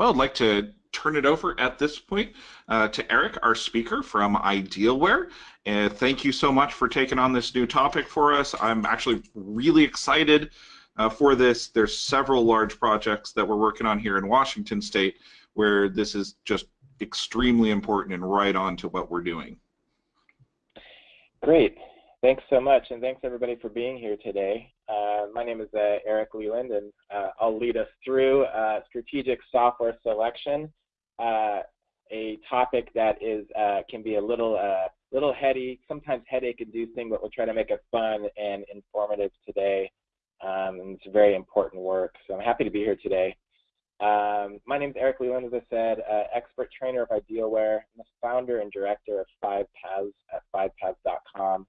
Well, I'd like to turn it over at this point uh, to Eric, our speaker from Idealware. And thank you so much for taking on this new topic for us. I'm actually really excited uh, for this. There's several large projects that we're working on here in Washington State where this is just extremely important and right on to what we're doing. Great. Thanks so much, and thanks everybody for being here today. Uh, my name is uh, Eric Leland, and uh, I'll lead us through uh, strategic software selection, uh, a topic that is uh, can be a little little heady, sometimes headache-inducing, but we'll try to make it fun and informative today. Um, and it's very important work, so I'm happy to be here today. Um, my name is Eric Leland, as I said, expert trainer of Idealware. I'm the founder and director of Five Paths at fivepaths.com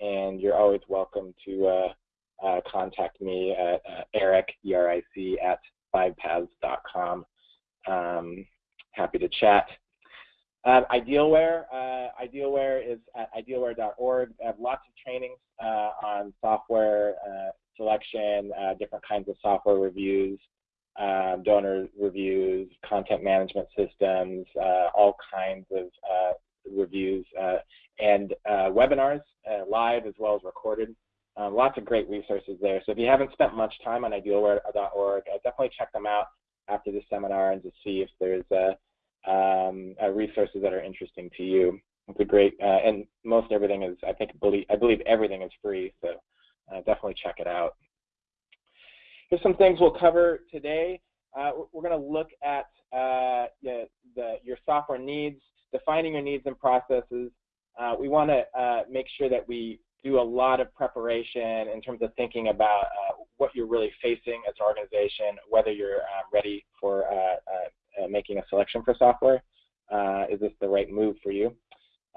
and you're always welcome to uh, uh, contact me at uh, Eric, E-R-I-C, at fivepaths.com. Um, happy to chat. Uh, Idealware, uh, Idealware is at idealware.org. I have lots of trainings uh, on software uh, selection, uh, different kinds of software reviews, um, donor reviews, content management systems, all kinds of reviews, and webinars uh, live as well as recorded. Um, lots of great resources there. So if you haven't spent much time on idealware.org, uh, definitely check them out after the seminar and to see if there's uh, um, uh, resources that are interesting to you. It's a great, uh, and most everything is, I think, believe, I believe everything is free, so uh, definitely check it out. Here's some things we'll cover today. we're going to look at the, the, your software needs, defining your needs and processes, uh, we want to uh, make sure that we do a lot of preparation in terms of thinking about uh, what you're really facing as an organization, whether you're uh, ready for uh, making a selection for software. is this the right move for you?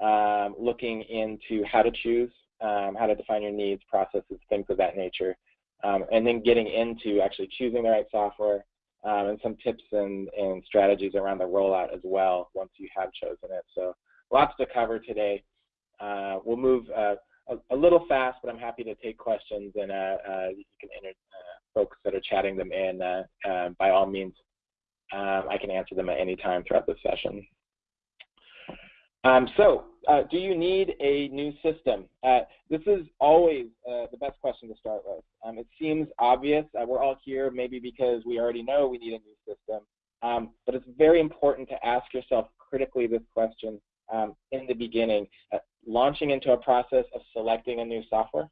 Um, looking into how to choose, um, how to define your needs, processes, things of that nature. Um, and then getting into actually choosing the right software um, and some tips and, and strategies around the rollout as well once you have chosen it. So lots to cover today. Uh, we'll move uh, a, a, little fast, but I'm happy to take questions and uh, uh you can enter uh, folks that are chatting them in. Uh, by all means, um, I can answer them at any time throughout the session. Um, so, do you need a new system? this is always the best question to start with. Um, it seems obvious. we're all here maybe because we already know we need a new system. Um, but it's very important to ask yourself critically this question um, in the beginning, uh, launching into a process of selecting a new software.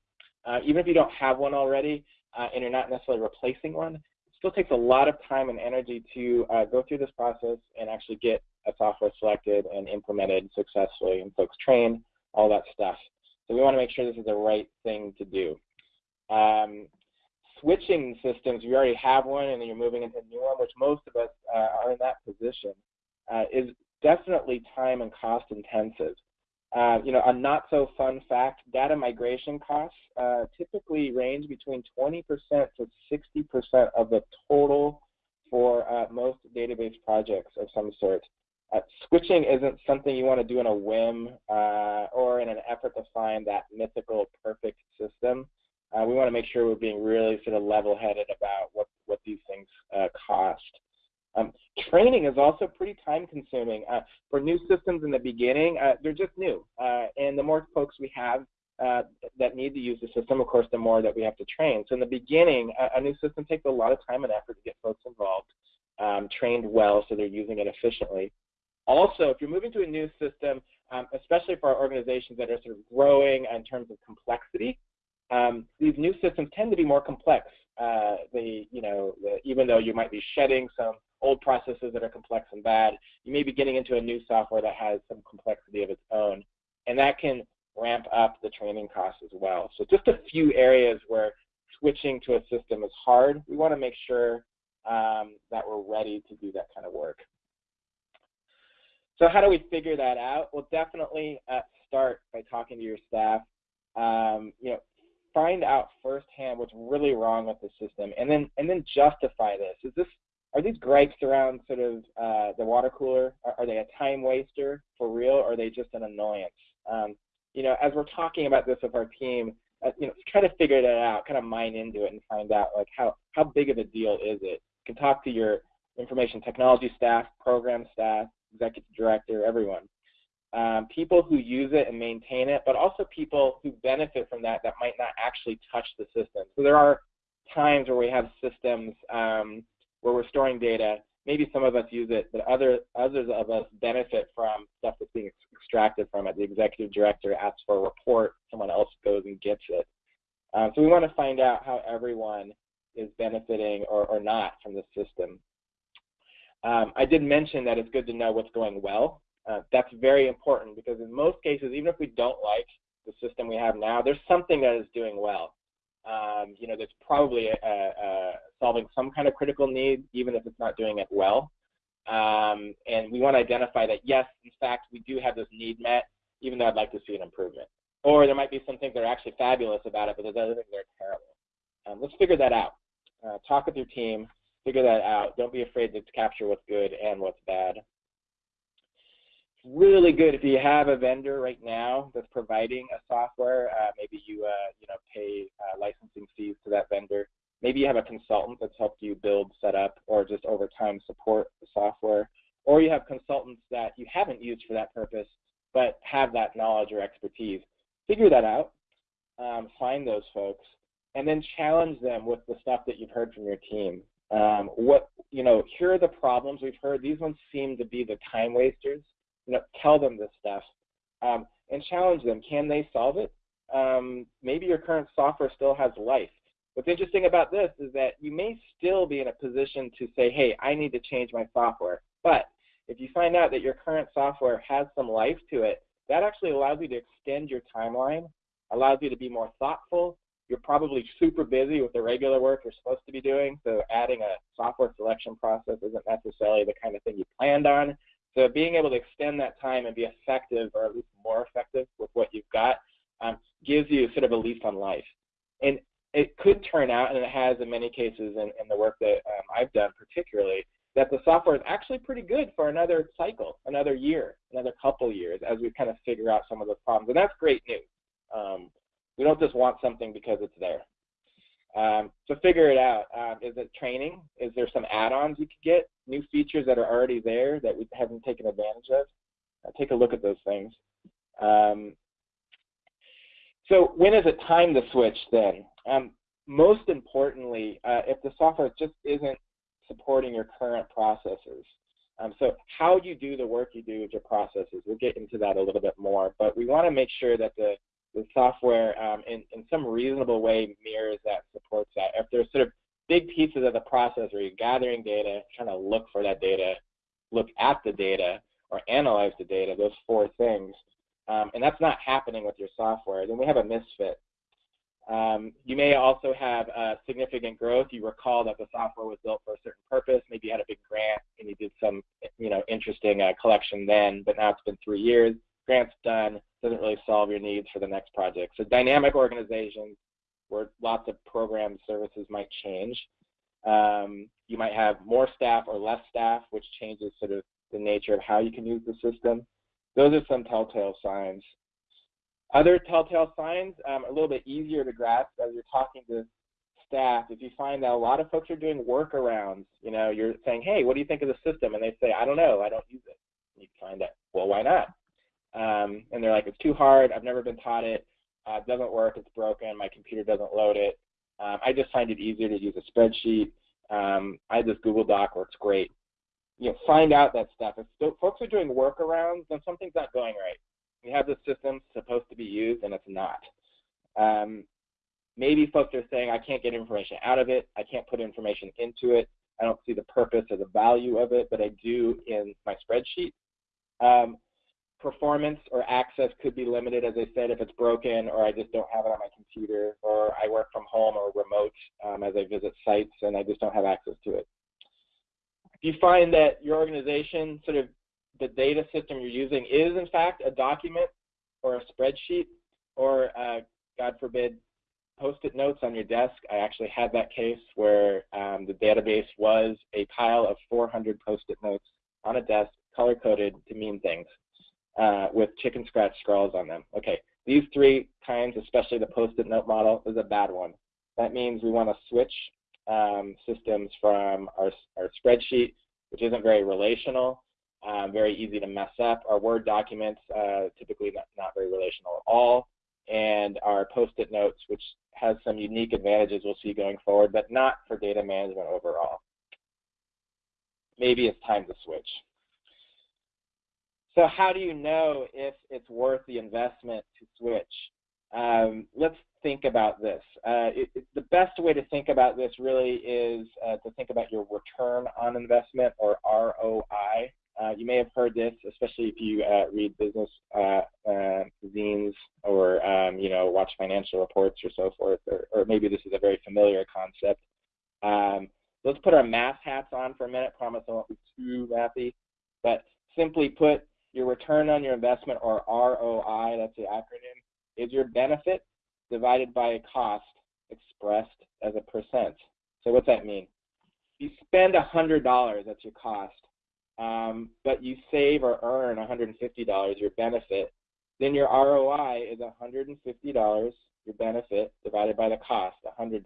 Uh, even if you don't have one already uh, and you're not necessarily replacing one, it still takes a lot of time and energy to uh, go through this process and actually get a software selected and implemented successfully and folks trained, all that stuff. So we want to make sure this is the right thing to do. Um, switching systems, you already have one and then you're moving into a new one, which most of us uh, are in that position, uh, is definitely time and cost intensive. Uh, you know, a not so fun fact, data migration costs uh, typically range between 20% to 60% of the total for uh, most database projects of some sort. Uh, switching isn't something you want to do in a whim uh, or in an effort to find that mythical perfect system. Uh, we want to make sure we're being really sort of level-headed about what, what these things cost. Um, training is also pretty time consuming. Uh, for new systems in the beginning, uh, they're just new. Uh, and the more folks we have uh, that need to use the system, of course, the more that we have to train. So in the beginning, a, a new system takes a lot of time and effort to get folks involved, um, trained well so they're using it efficiently. Also, if you're moving to a new system, um, especially for organizations that are sort of growing in terms of complexity, um, these new systems tend to be more complex. Uh, they, you know, the, even though you might be shedding some old processes that are complex and bad. You may be getting into a new software that has some complexity of its own, and that can ramp up the training costs as well. So just a few areas where switching to a system is hard. We want to make sure um, that we're ready to do that kind of work. So how do we figure that out? Well, definitely uh, start by talking to your staff. Um, you know, find out firsthand what's really wrong with the system, and then and then justify this. Is this are these gripes around sort of uh, the water cooler, are, are, they a time waster for real, or are they just an annoyance? Um, you know, as we're talking about this with our team, uh, you know, try to figure that out, kind of mine into it and find out like how, how big of a deal is it. You can talk to your information technology staff, program staff, executive director, everyone. Um, people who use it and maintain it, but also people who benefit from that that might not actually touch the system. So there are times where we have systems um, where we're storing data. Maybe some of us use it, but other others of us benefit from stuff that's being extracted from it. The executive director asks for a report, someone else goes and gets it. Um, so we want to find out how everyone is benefiting or, or not from the system. Um, I did mention that it's good to know what's going well. Uh, that's very important because in most cases, even if we don't like the system we have now, there's something that is doing well. Um, you know, that's probably solving some kind of critical need, even if it's not doing it well. Um, and we want to identify that, yes, in fact, we do have this need met, even though I'd like to see an improvement. Or there might be some things that are actually fabulous about it, but there's other things that are terrible. Um, let's figure that out. Uh, talk with your team, figure that out. Don't be afraid to capture what's good and what's bad. It's really good if you have a vendor right now that's providing a software. Uh, maybe you uh, you know pay uh, licensing fees to that vendor. Maybe you have a consultant that's helped you build, set up, or just over time support the software. Or you have consultants that you haven't used for that purpose, but have that knowledge or expertise. Figure that out. Um, find those folks and then challenge them with the stuff that you've heard from your team. Um, what you know, here are the problems we've heard. These ones seem to be the time wasters. You know, tell them this stuff um, and challenge them. Can they solve it? Um, maybe your current software still has life. What's interesting about this is that you may still be in a position to say, hey, I need to change my software. But if you find out that your current software has some life to it, that actually allows you to extend your timeline, allows you to be more thoughtful, you're probably super busy with the regular work you're supposed to be doing, so adding a software selection process isn't necessarily the kind of thing you planned on. So being able to extend that time and be effective, or at least more effective with what you've got, um, gives you sort of a lease on life. And it could turn out, and it has in many cases in, in the work that um, I've done particularly, that the software is actually pretty good for another cycle, another year, another couple years, as we kind of figure out some of those problems. And that's great news. Um, we don't just want something because it's there. Um, so figure it out. Um, is it training? Is there some add-ons you could get? New features that are already there that we haven't taken advantage of? Uh, take a look at those things. Um, so when is it time to switch then? Um, most importantly, uh, if the software just isn't supporting your current processes. Um, so how you do the work you do with your processes, we'll get into that a little bit more, but we want to make sure that the the software um, in, in some reasonable way mirrors that, supports that. If there's sort of big pieces of the process where you're gathering data, trying to look for that data, look at the data, or analyze the data, those four things, um, and that's not happening with your software, then we have a misfit. Um, you may also have uh, significant growth. You recall that the software was built for a certain purpose. Maybe you had a big grant and you did some, you know, interesting uh, collection then, but now it's been three years. Grant's done doesn't really solve your needs for the next project. So dynamic organizations where lots of program services might change. Um, you might have more staff or less staff, which changes sort of the nature of how you can use the system. Those are some telltale signs. Other telltale signs um, a little bit easier to grasp as you're talking to staff. If you find that a lot of folks are doing workarounds, you know, you're saying, hey, what do you think of the system? And they say, I don't know, I don't use it. And you find out, well, why not? Um, and they're like, it's too hard. I've never been taught it. Uh, it doesn't work. It's broken. My computer doesn't load it. Um, I just find it easier to use a spreadsheet. Um, I this Google Doc works great. You know, find out that stuff. If folks are doing workarounds, then something's not going right. You have the system supposed to be used, and it's not. Um, maybe folks are saying, I can't get information out of it. I can't put information into it. I don't see the purpose or the value of it, but I do in my spreadsheet. Um, performance or access could be limited, as I said, if it's broken or I just don't have it on my computer or I work from home or remote um, as I visit sites and I just don't have access to it. If you find that your organization, sort of the data system you're using is in fact a document or a spreadsheet or, uh, God forbid, post-it notes on your desk. I actually had that case where um, the database was a pile of 400 post-it notes on a desk, color-coded to mean things uh, with chicken scratch scrawls on them. Okay, these three kinds, especially the post-it note model, is a bad one. That means we want to switch um, systems from our, our spreadsheet which isn't very relational, um, very easy to mess up. Our Word documents, uh, typically not, not very relational at all. And our post-it notes, which has some unique advantages we'll see going forward, but not for data management overall. Maybe it's time to switch. So how do you know if it's worth the investment to switch? Um, let's think about this. Uh, it, it, the best way to think about this really is uh, to think about your return on investment or ROI. Uh, you may have heard this, especially if you uh, read business uh, uh, zines or um, you know watch financial reports or so forth, or, or, maybe this is a very familiar concept. Um, let's put our math hats on for a minute. Promise I won't be too mathy, but simply put, your return on your investment or ROI, that's the acronym, is your benefit divided by a cost expressed as a percent. So what's that mean? You spend $100, that's your cost, um, but you save or earn $150, your benefit, then your ROI is $150, your benefit, divided by the cost, $100.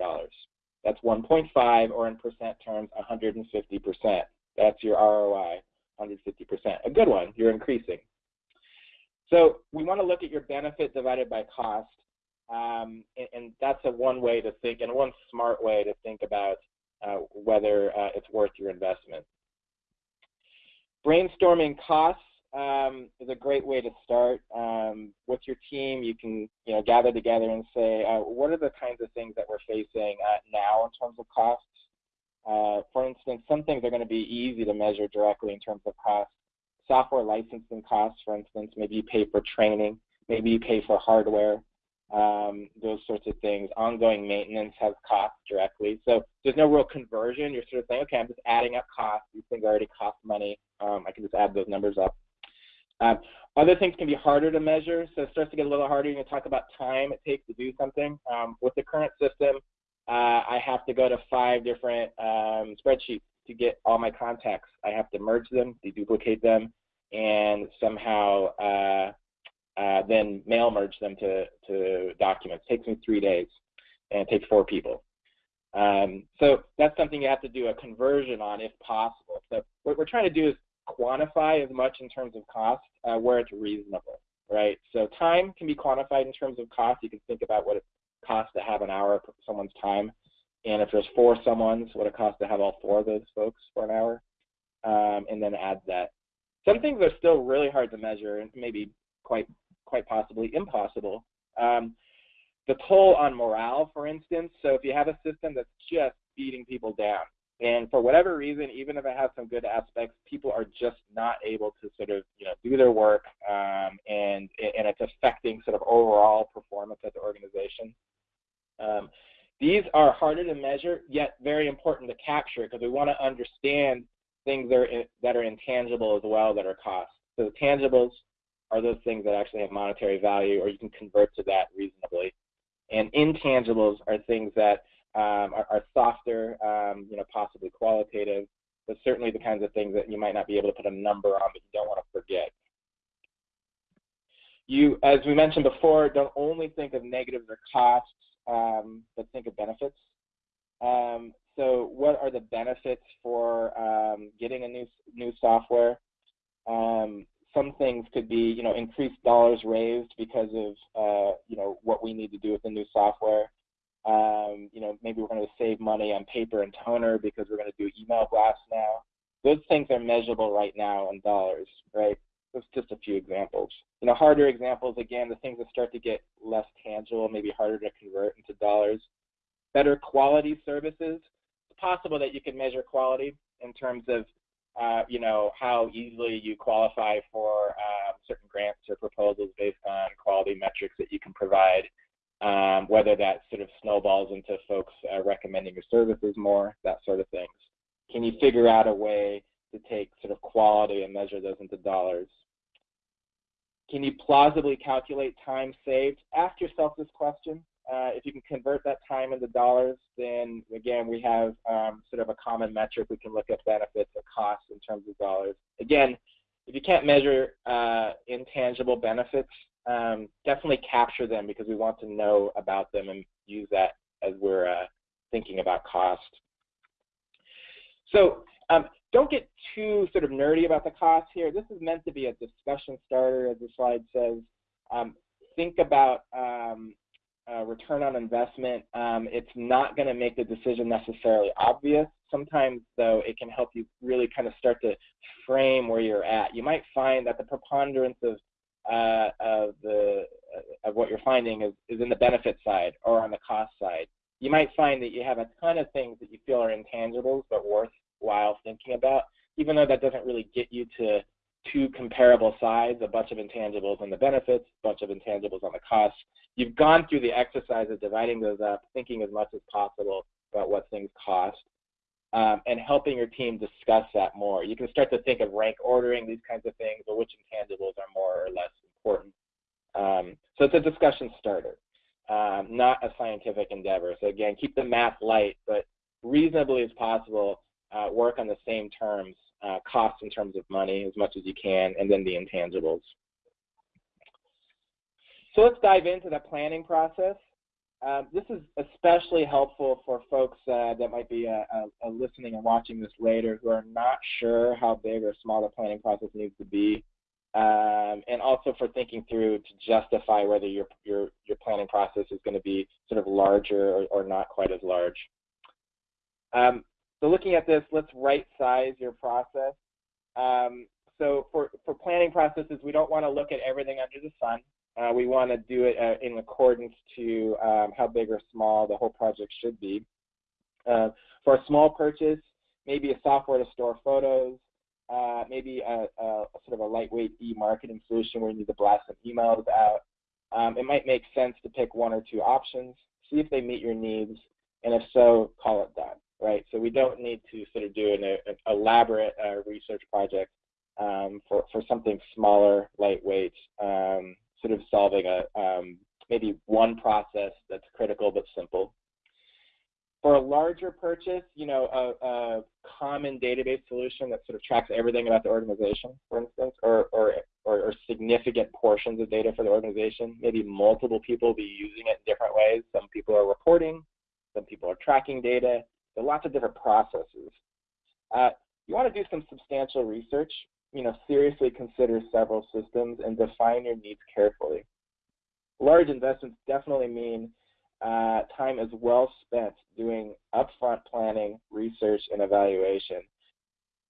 That's 1.5, or in percent terms, 150%. That's your ROI, 150%. A good one, you're increasing. So we want to look at your benefit divided by cost, um, and, and, that's a one way to think, and one smart way to think about uh, whether uh, it's worth your investment. Brainstorming costs um, is a great way to start. Um, with your team, you can you know gather together and say, uh, what are the kinds of things that we're facing uh, now in terms of costs? Uh, for instance, some things are going to be easy to measure directly in terms of cost software licensing costs, for instance. Maybe you pay for training. Maybe you pay for hardware. Um, those sorts of things. Ongoing maintenance has costs directly. So there's no real conversion. You're sort of saying, okay, I'm just adding up costs. These things already cost money. Um, I can just add those numbers up. Um, other things can be harder to measure. So it starts to get a little harder. You can talk about time it takes to do something. Um, with the current system, uh, I have to go to five different um, spreadsheets to get all my contacts. I have to merge them, deduplicate them, and somehow uh, uh, then mail merge them to, to documents. It takes me three days, and it takes four people. Um, so that's something you have to do a conversion on if possible. So what we're trying to do is quantify as much in terms of cost uh, where it's reasonable, right? So time can be quantified in terms of cost. You can think about what it costs to have an hour of someone's time. And if there's four someone's, what it costs to have all four of those folks for an hour, um, and then add that. Some things are still really hard to measure and maybe quite quite possibly impossible. Um, the toll on morale, for instance. So if you have a system that's just beating people down, and for whatever reason, even if it has some good aspects, people are just not able to sort of you know do their work, um, and and it's affecting sort of overall performance at the organization. Um, these are harder to measure, yet very important to capture because we want to understand things that are, in, that are intangible as well that are costs. So the tangibles are those things that actually have monetary value or you can convert to that reasonably. And intangibles are things that um, are, are, softer, um, you know, possibly qualitative, but certainly the kinds of things that you might not be able to put a number on but you don't want to forget. You, as we mentioned before, don't only think of negatives or costs, um, but think of benefits. Um, so what are the benefits for um, getting a new new software? Um, some things could be, you know, increased dollars raised because of, uh, you know, what we need to do with the new software. Um, you know, maybe we're going to save money on paper and toner because we're going to do email blasts now. Those things are measurable right now in dollars, right? That's just a few examples. You know, harder examples, again, the things that start to get less tangible, maybe harder to convert into dollars. Better quality services. It's possible that you can measure quality in terms of, uh, you know, how easily you qualify for uh, certain grants or proposals based on quality metrics that you can provide. Um, whether that sort of snowballs into folks uh, recommending your services more, that sort of things. Can you figure out a way to take sort of quality and measure those into dollars? Can you plausibly calculate time saved? Ask yourself this question. Uh, if you can convert that time into dollars, then again, we have um, sort of a common metric. We can look at benefits and costs in terms of dollars. Again, if you can't measure uh, intangible benefits, um, definitely capture them because we want to know about them and use that as we're uh, thinking about cost. So um, don't get too sort of nerdy about the cost here. This is meant to be a discussion starter, as the slide says. Um, think about uh, return on investment. Um, it's not going to make the decision necessarily obvious. Sometimes, though, it can help you really kind of start to frame where you're at. You might find that the preponderance of uh, of the uh, of what you're finding is, is in the benefit side or on the cost side. You might find that you have a ton of things that you feel are intangibles but worthwhile thinking about, even though that doesn't really get you to two comparable sides, a bunch of intangibles on the benefits, a bunch of intangibles on the costs. You've gone through the exercise of dividing those up, thinking as much as possible about what things cost, um, and helping your team discuss that more. You can start to think of rank ordering these kinds of things, or which intangibles are more or less important. Um, so it's a discussion starter, um, not a scientific endeavor. So again, keep the math light, but reasonably as possible, uh, work on the same terms, uh, costs in terms of money as much as you can, and then the intangibles. So let's dive into the planning process. Uh, this is especially helpful for folks uh, that might be uh, uh, listening and watching this later who are not sure how big or small the planning process needs to be, um, and also for thinking through to justify whether your your your planning process is going to be sort of larger or, or not quite as large. Um, so looking at this, let's right size your process. Um, so for, for planning processes, we don't want to look at everything under the sun. Uh, we want to do it uh, in accordance to um, how big or small the whole project should be. Uh, for a small purchase, maybe a software to store photos, uh, maybe a, a, sort of a lightweight e-marketing solution where you need to blast some emails out. Um, it might make sense to pick one or two options, see if they meet your needs, and if so, call it done, right? So we don't need to sort of do an, an elaborate uh, research project um, for, for something smaller, lightweight, um, sort of solving a um, maybe one process that's critical but simple. For a larger purchase, you know, a, a, common database solution that sort of tracks everything about the organization, for instance, or, or, or, or significant portions of data for the organization. Maybe multiple people will be using it in different ways. Some people are reporting, some people are tracking data. There are lots of different processes. Uh, you want to do some substantial research you know, seriously consider several systems and define your needs carefully. Large investments definitely mean uh, time is well spent doing upfront planning, research, and evaluation.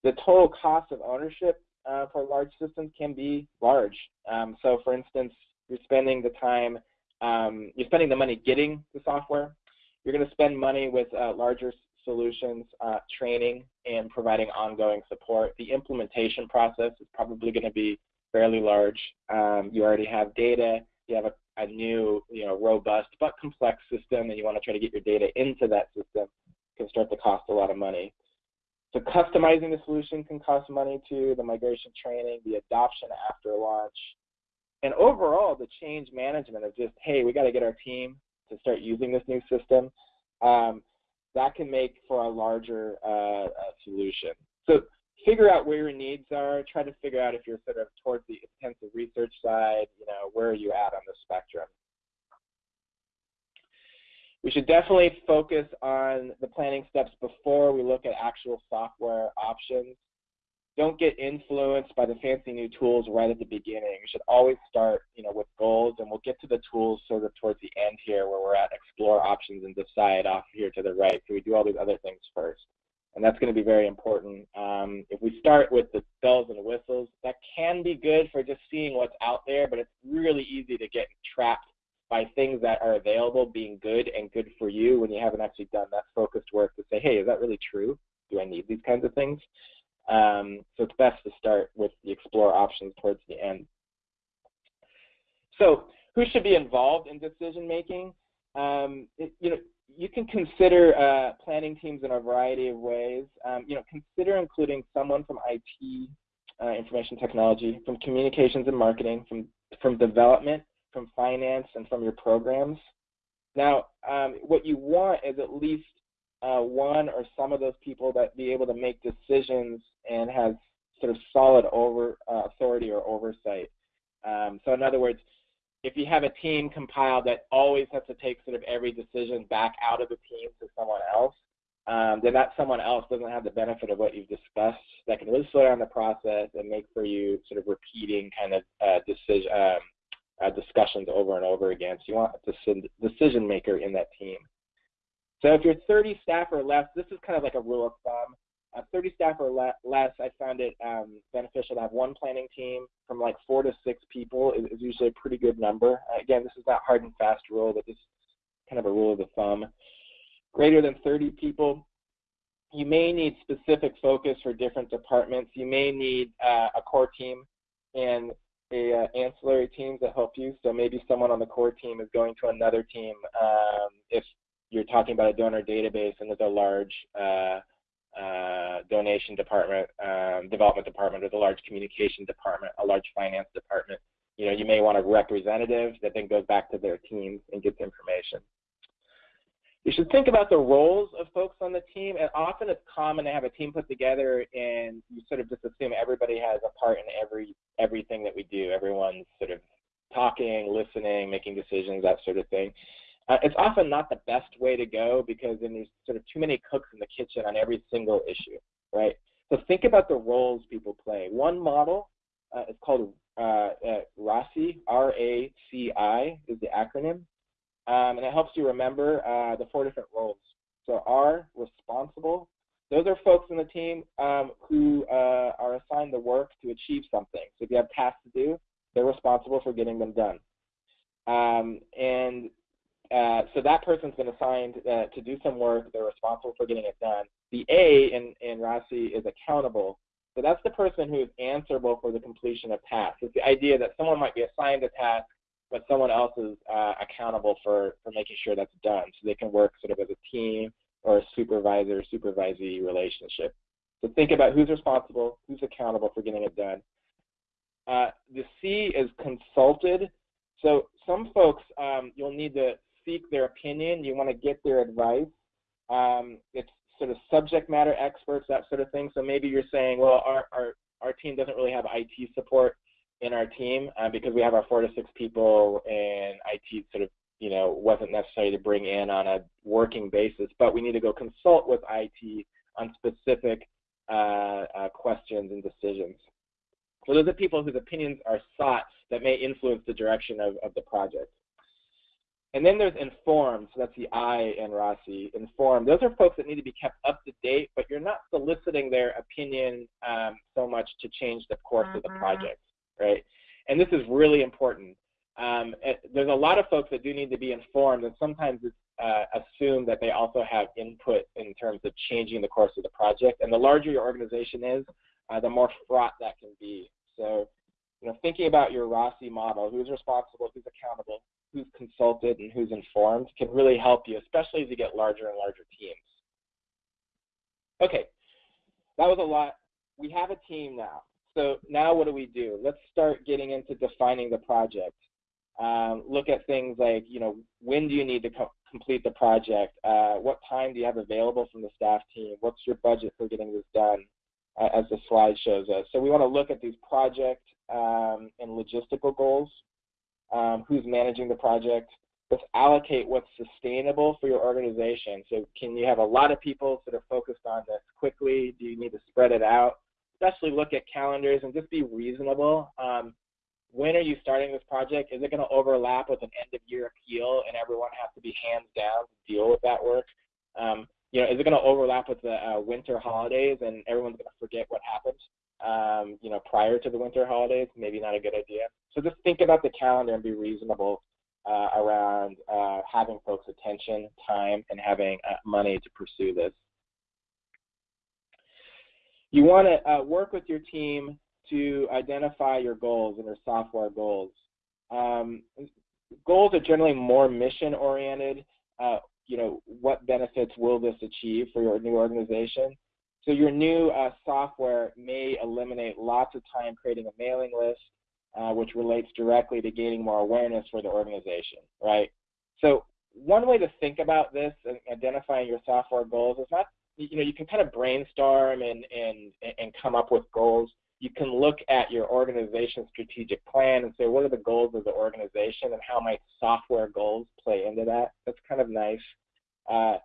The total cost of ownership uh, for large systems can be large. Um, so, for instance, you're spending the time, um, you're spending the money getting the software. You're going to spend money with uh, larger solutions, uh, training, and providing ongoing support. The implementation process is probably going to be fairly large. Um, you already have data, you have a, a, new, you know, robust but complex system, and you want to try to get your data into that system can start to cost a lot of money. So customizing the solution can cost money too, the migration training, the adoption after launch, and overall the change management of just, hey, we got to get our team to start using this new system. Um, that can make for a larger uh, uh, solution. So figure out where your needs are. Try to figure out if you're sort of towards the intensive research side. You know, where are you at on the spectrum? We should definitely focus on the planning steps before we look at actual software options don't get influenced by the fancy new tools right at the beginning. You should always start, you know, with goals, and we'll get to the tools sort of towards the end here, where we're at explore options and decide off here to the right. So we do all these other things first, and that's going to be very important. Um, if we start with the bells and whistles, that can be good for just seeing what's out there, but it's really easy to get trapped by things that are available being good and good for you when you haven't actually done that focused work to say, hey, is that really true? Do I need these kinds of things? Um, so it's best to start with the explore options towards the end. So who should be involved in decision making? Um, it, you know, you can consider uh, planning teams in a variety of ways. Um, you know, consider including someone from IT, uh, information technology, from communications and marketing, from from development, from finance, and from your programs. Now, um, what you want is at least uh, one or some of those people that be able to make decisions and have sort of solid over uh, authority or oversight. Um, so in other words, if you have a team compiled that always has to take sort of every decision back out of the team to someone else, um, then that someone else doesn't have the benefit of what you've discussed that can really slow down the process and make for you sort of repeating kind of uh, decision um, uh, discussions over and over again. So you want a decision maker in that team. So if you're 30 staff or less, this is kind of like a rule of thumb. Uh, 30 staff or le less, I found it um, beneficial to have one planning team from like four to six people is, is usually a pretty good number. Uh, again, this is not hard and fast rule, but this is kind of a rule of the thumb. Greater than 30 people, you may need specific focus for different departments. You may need uh, a core team and a uh, ancillary teams that help you. So maybe someone on the core team is going to another team um, if you're talking about a donor database and there's a large uh, uh, donation department, um, development department, or the large communication department, a large finance department. You know, you may want a representative that then goes back to their teams and gets information. You should think about the roles of folks on the team, and often it's common to have a team put together and you sort of just assume everybody has a part in every everything that we do. Everyone's sort of talking, listening, making decisions, that sort of thing. Uh, it's often not the best way to go because then there's sort of too many cooks in the kitchen on every single issue, right? So think about the roles people play. One model uh, is called uh, uh RACI, R-A-C-I is the acronym, um, and it helps you remember uh, the four different roles. So R, responsible. Those are folks in the team um, who uh, are assigned the work to achieve something. So if you have tasks to do, they're responsible for getting them done. Um, and uh, so that person's been assigned uh, to do some work. They're responsible for getting it done. The A in, in RACI is accountable. So that's the person who is answerable for the completion of tasks. It's the idea that someone might be assigned a task, but someone else is uh, accountable for, for making sure that's done. So they can work sort of as a team or a supervisor-supervisee relationship. So think about who's responsible, who's accountable for getting it done. Uh, the C is consulted. So some folks, um, you'll need to seek their opinion, you want to get their advice. Um, it's sort of subject matter experts, that sort of thing. So maybe you're saying, well, our, our, our team doesn't really have IT support in our team uh, because we have our four to six people and IT sort of, you know, wasn't necessary to bring in on a working basis, but we need to go consult with IT on specific uh, uh, questions and decisions. So those are people whose opinions are sought that may influence the direction of, of the project. And then there's informed, so that's the I in RACI. Informed, those are folks that need to be kept up to date, but you're not soliciting their opinion um, so much to change the course of the mm-hmm. project, right? And this is really important. Um, it, there's a lot of folks that do need to be informed, and sometimes it's uh, assumed that they also have input in terms of changing the course of the project. And the larger your organization is, uh, the more fraught that can be. So, you know, thinking about your RACI model, who's responsible, who's accountable, who's consulted and who's informed can really help you, especially as you get larger and larger teams. Okay, that was a lot. We have a team now. So now what do we do? Let's start getting into defining the project. Um, look at things like, you know, when do you need to co complete the project? Uh, what time do you have available from the staff team? What's your budget for getting this done, uh, as the slide shows us? So we want to look at these project um, and logistical goals um, who's managing the project. Let's allocate what's sustainable for your organization. So can you have a lot of people that are focused on this quickly? Do you need to spread it out? Especially look at calendars and just be reasonable. Um, when are you starting this project? Is it going to overlap with an end of year appeal and everyone has to be hands down to deal with that work? Um, you know, is it going to overlap with the uh, winter holidays and everyone's going to forget what happened? Um, you know, prior to the winter holidays, maybe not a good idea. So just think about the calendar and be reasonable uh, around uh, having folks' attention, time, and having uh, money to pursue this. You want to uh, work with your team to identify your goals and your software goals. Um, goals are generally more mission-oriented. Uh, you know, what benefits will this achieve for your new organization? So your new uh, software may eliminate lots of time creating a mailing list, uh, which relates directly to gaining more awareness for the organization, right? So one way to think about this and identifying your software goals is not, you know, you can kind of brainstorm and, and, and come up with goals. You can look at your organization's strategic plan and say, what are the goals of the organization and how might software goals play into that? That's kind of nice. Uh,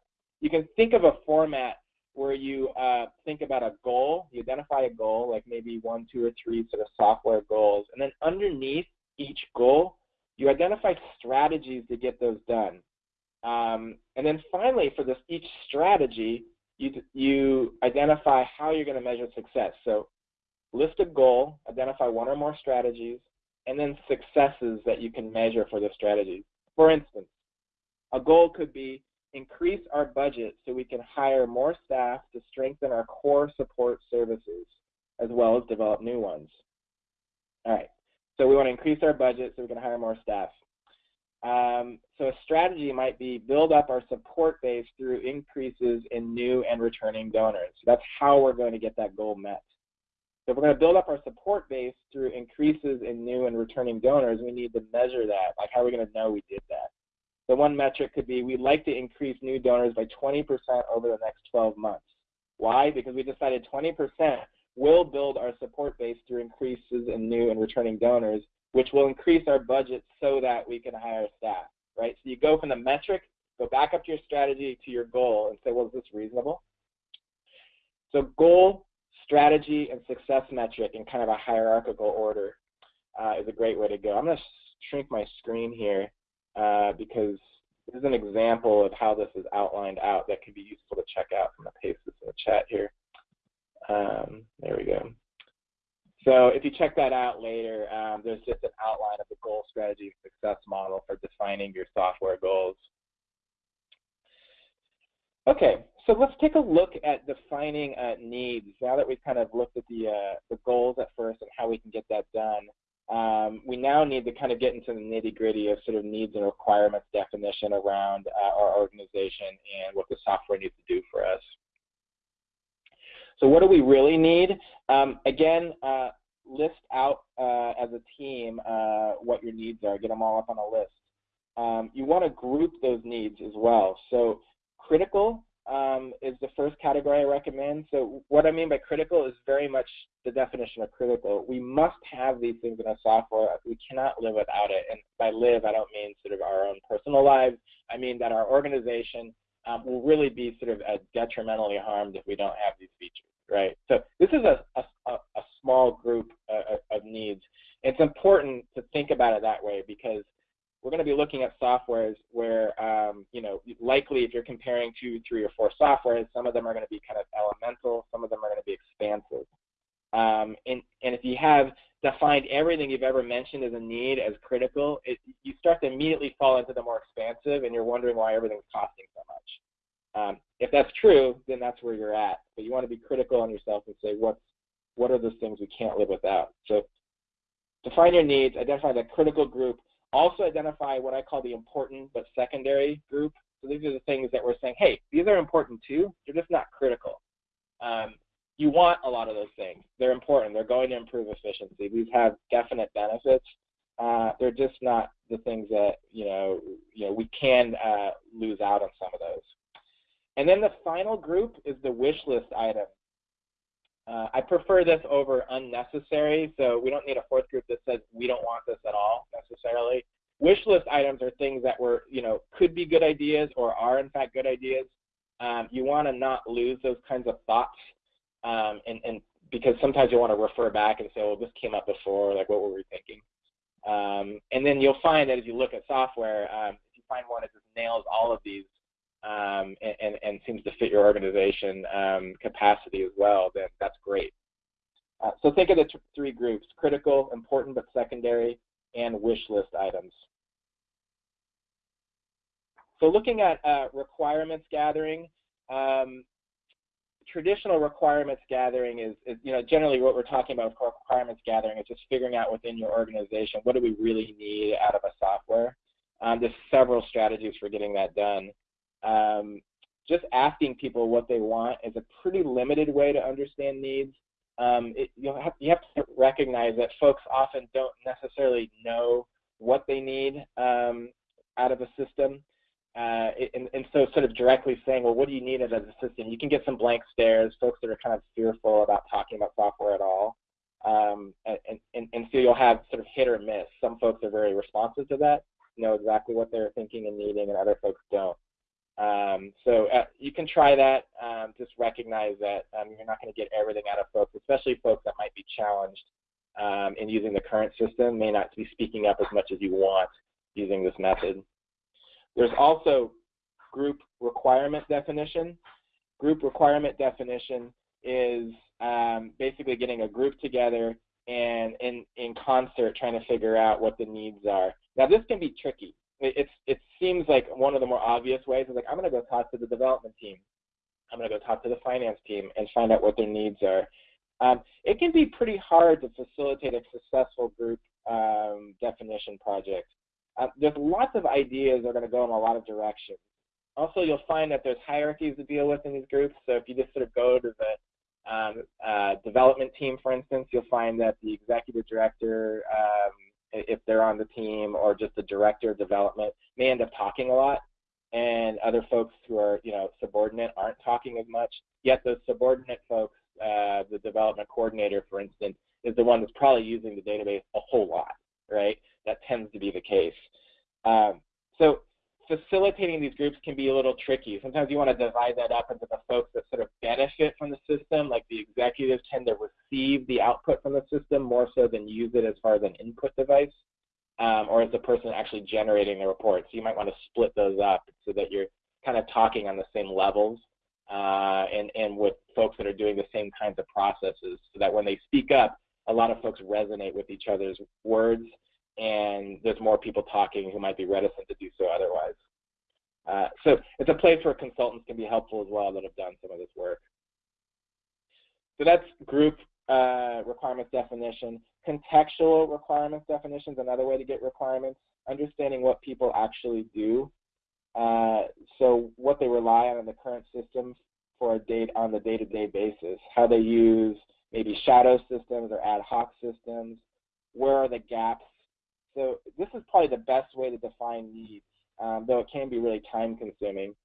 you can think of a format where you uh, think about a goal, you identify a goal, like maybe one, two, or three sort of software goals, and then underneath each goal, you identify strategies to get those done. Um, and then finally, for this each strategy, you, you identify how you're going to measure success. So list a goal, identify one or more strategies, and then successes that you can measure for the strategies. For instance, a goal could be increase our budget so we can hire more staff to strengthen our core support services, as well as develop new ones. All right, so we want to increase our budget so we can hire more staff. Um, so a strategy might be build up our support base through increases in new and returning donors. So that's how we're going to get that goal met. So if we're going to build up our support base through increases in new and returning donors, we need to measure that. Like how are we going to know we did that? The one metric could be we'd like to increase new donors by 20% over the next 12 months. Why? Because we decided 20% will build our support base through increases in new and returning donors, which will increase our budget so that we can hire staff, right? So you go from the metric, go back up to your strategy to your goal and say, well, is this reasonable? So goal, strategy, and success metric in kind of a hierarchical order uh, is a great way to go. I'm going to shrink my screen here uh, because this is an example of how this is outlined out that could be useful to check out. I'm going to paste this in the chat here. Um, there we go. So if you check that out later, um, there's just an outline of the goal strategy success model for defining your software goals. Okay, so let's take a look at defining uh, needs. Now that we've kind of looked at the, uh, the goals at first and how we can get that done, um, we now need to kind of get into the nitty gritty of sort of needs and requirements definition around uh, our organization and what the software needs to do for us. So what do we really need? Um, again, uh, list out uh, as a team uh, what your needs are. Get them all up on a list. Um, you want to group those needs as well. So critical um, is the first category I recommend. So what I mean by critical is very much the definition of critical. We must have these things in our software. We cannot live without it. And by live, I don't mean sort of our own personal lives. I mean that our organization um, will really be sort of detrimentally harmed if we don't have these features, right? So this is a, a, a small group uh, of needs. It's important to think about it that way because we're going to be looking at softwares where, um, you know, likely if you're comparing two, three, or four softwares, some of them are going to be kind of elemental, some of them are going to be expansive. Um, and, and if you have defined everything you've ever mentioned as a need as critical, it, you start to immediately fall into the more expansive and you're wondering why everything's costing so much. Um, if that's true, then that's where you're at. But you want to be critical on yourself and say, what's, what are those things we can't live without? So define your needs, identify the critical group, also identify what I call the important but secondary group. So these are the things that we're saying, hey, these are important too, they're just not critical. Um, you want a lot of those things. They're important. They're going to improve efficiency. These have definite benefits. Uh, they're just not the things that you know. You know, we can uh, lose out on some of those. And then the final group is the wish list item. Uh, I prefer this over unnecessary, so we don't need a fourth group that says we don't want this at all necessarily. Wish list items are things that were, you know, could be good ideas or are in fact good ideas. Um, you want to not lose those kinds of thoughts, um, and, and because sometimes you want to refer back and say, well, this came up before, like what were we thinking? Um, and then you'll find that as you look at software, um, if you find one that just nails all of these um, and, and, seems to fit your organization um, capacity as well, then that's great. Uh, so think of the three groups, critical, important but secondary, and wish list items. So looking at uh, requirements gathering, um, traditional requirements gathering is, is, you know, generally what we're talking about with requirements gathering is just figuring out within your organization what do we really need out of a software. Um, there's several strategies for getting that done um, just asking people what they want is a pretty limited way to understand needs. Um, it, you, have, you have to recognize that folks often don't necessarily know what they need um, out of a system. Uh, and, and, so sort of directly saying, well, what do you need as a system? You can get some blank stares, folks that are kind of fearful about talking about software at all. Um, and, and, and so you'll have sort of hit or miss. Some folks are very responsive to that, know exactly what they're thinking and needing, and other folks don't. Um, so uh, you can try that. Um, just recognize that um, you're not going to get everything out of folks, especially folks that might be challenged um, in using the current system, may not be speaking up as much as you want using this method. There's also group requirement definition. Group requirement definition is um, basically getting a group together and in, in concert trying to figure out what the needs are. Now this can be tricky. It, it's, it seems like one of the more obvious ways is like, I'm gonna go talk to the development team. I'm gonna go talk to the finance team and find out what their needs are. Um, it can be pretty hard to facilitate a successful group um, definition project. Uh, there's lots of ideas that are going to go in a lot of directions. Also, you'll find that there's hierarchies to deal with in these groups. So if you just sort of go to the um, uh, development team, for instance, you'll find that the executive director, um, if they're on the team, or just the director of development, may end up talking a lot, and other folks who are, you know, subordinate aren't talking as much. Yet those subordinate folks, uh, the development coordinator, for instance, is the one that's probably using the database a whole lot, right? That tends to be the case. Um, so facilitating these groups can be a little tricky. Sometimes you want to divide that up into the folks that sort of benefit from the system, like the executives tend to receive the output from the system more so than use it as far as an input device, um, or as the person actually generating the report. So you might want to split those up so that you're kind of talking on the same levels uh, and, and with folks that are doing the same kinds of processes so that when they speak up, a lot of folks resonate with each other's words and there's more people talking who might be reticent to do so otherwise. Uh, so it's a place where consultants can be helpful as well that have done some of this work. So that's group uh, requirements definition. Contextual requirements definition is another way to get requirements. Understanding what people actually do. Uh, so what they rely on in the current system for a date on the day-to-day -day basis. How they use maybe shadow systems or ad hoc systems. Where are the gaps so this is probably the best way to define needs, um, though it can be really time consuming.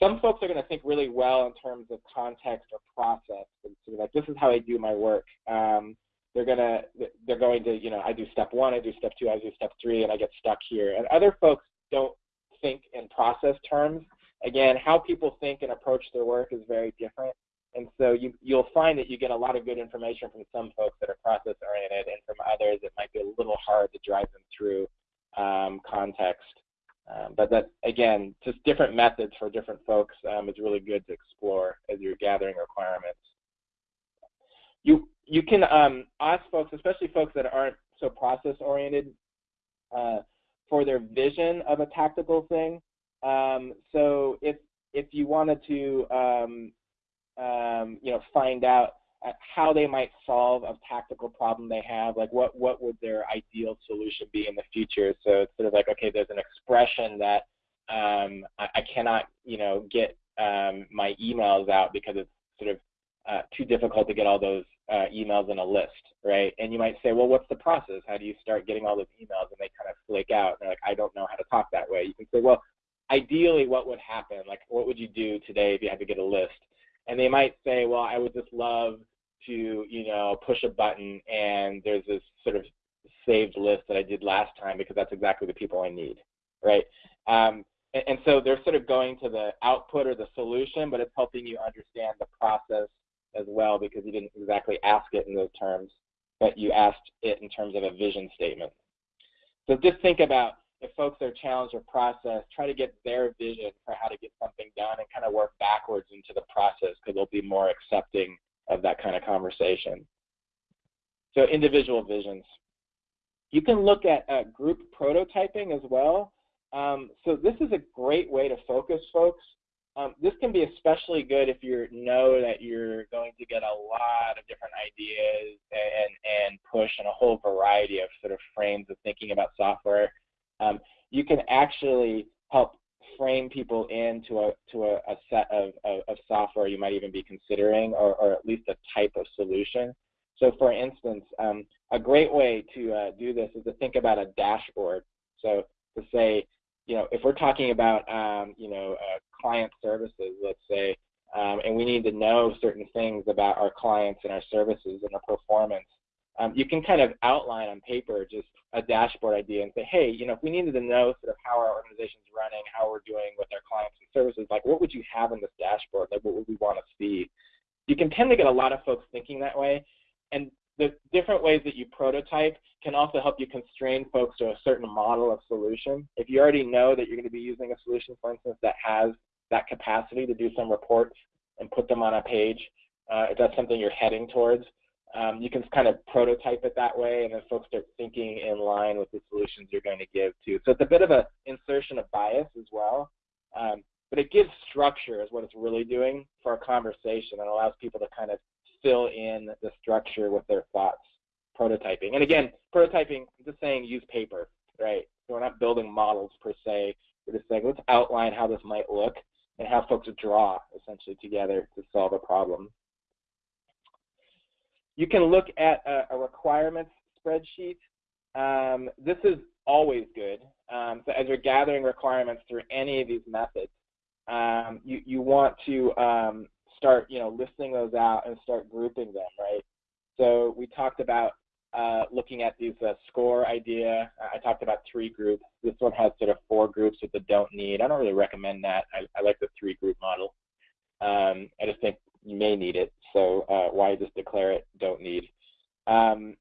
Some folks are going to think really well in terms of context or process. And sort of like, this is how I do my work. Um, they're gonna, they're going to, you know, I do step one, I do step two, I do step three, and I get stuck here. And other folks don't think in process terms. Again, how people think and approach their work is very different. And so you, you'll find that you get a lot of good information from some folks that are process oriented, and from others it might be a little hard to drive them through um, context. Um, but that again, just different methods for different folks um, is really good to explore as you're gathering requirements. You you can um, ask folks, especially folks that aren't so process oriented, uh, for their vision of a tactical thing. Um, so if if you wanted to um, you know, find out uh, how they might solve a tactical problem they have, like what, what would their ideal solution be in the future. So it's sort of like, okay, there's an expression that um, I, I, cannot, you know, get um, my emails out because it's sort of uh, too difficult to get all those uh, emails in a list, right? And you might say, well, what's the process? How do you start getting all those emails? And they kind of flake out. And they're like, I don't know how to talk that way. You can say, well, ideally, what would happen? Like, what would you do today if you had to get a list? And they might say, well, I would just love to, you know, push a button and there's this sort of saved list that I did last time because that's exactly the people I need, right? Um, and, and, so they're sort of going to the output or the solution, but it's helping you understand the process as well because you didn't exactly ask it in those terms, but you asked it in terms of a vision statement. So just think about if folks are challenged or process, try to get their vision for how to get something done and kind of work backwards into the process because they'll be more accepting of that kind of conversation. So individual visions. You can look at uh, group prototyping as well. Um, so this is a great way to focus folks. Um, this can be especially good if you know that you're going to get a lot of different ideas and, and push and a whole variety of sort of frames of thinking about software um, you can actually help frame people into a to a, a set of, of, of, software you might even be considering, or, or at least a type of solution. So, for instance, um, a great way to uh, do this is to think about a dashboard. So, to say, you know, if we're talking about, um, you know, uh, client services, let's say, um, and we need to know certain things about our clients and our services and their performance, um, you can kind of outline on paper just a dashboard idea and say, hey, you know, if we needed to know sort of how our organization is running, how we're doing with our clients and services, like what would you have in this dashboard? Like what would we want to see? You can tend to get a lot of folks thinking that way. And the different ways that you prototype can also help you constrain folks to a certain model of solution. If you already know that you're going to be using a solution, for instance, that has that capacity to do some reports and put them on a page, uh, if that's something you're heading towards, um, you can kind of prototype it that way, and then folks start thinking in line with the solutions you're going to give too. So it's a bit of an insertion of bias as well, um, but it gives structure is what it's really doing for a conversation and allows people to kind of fill in the structure with their thoughts prototyping. And again, prototyping, I'm just saying use paper, right? So we're not building models per se. We're just saying let's outline how this might look and have folks draw essentially together to solve a problem. You can look at a, a requirements spreadsheet. Um, this is always good. Um, so as you're gathering requirements through any of these methods, um, you, you want to um, start, you know, listing those out and start grouping them, right? So we talked about uh, looking at these uh, score idea. I talked about three groups. This one has sort of four groups with the don't need. I don't really recommend that. I, I like the three group model. Um, I just think you may need it. So uh, why just declare it don't need? Um,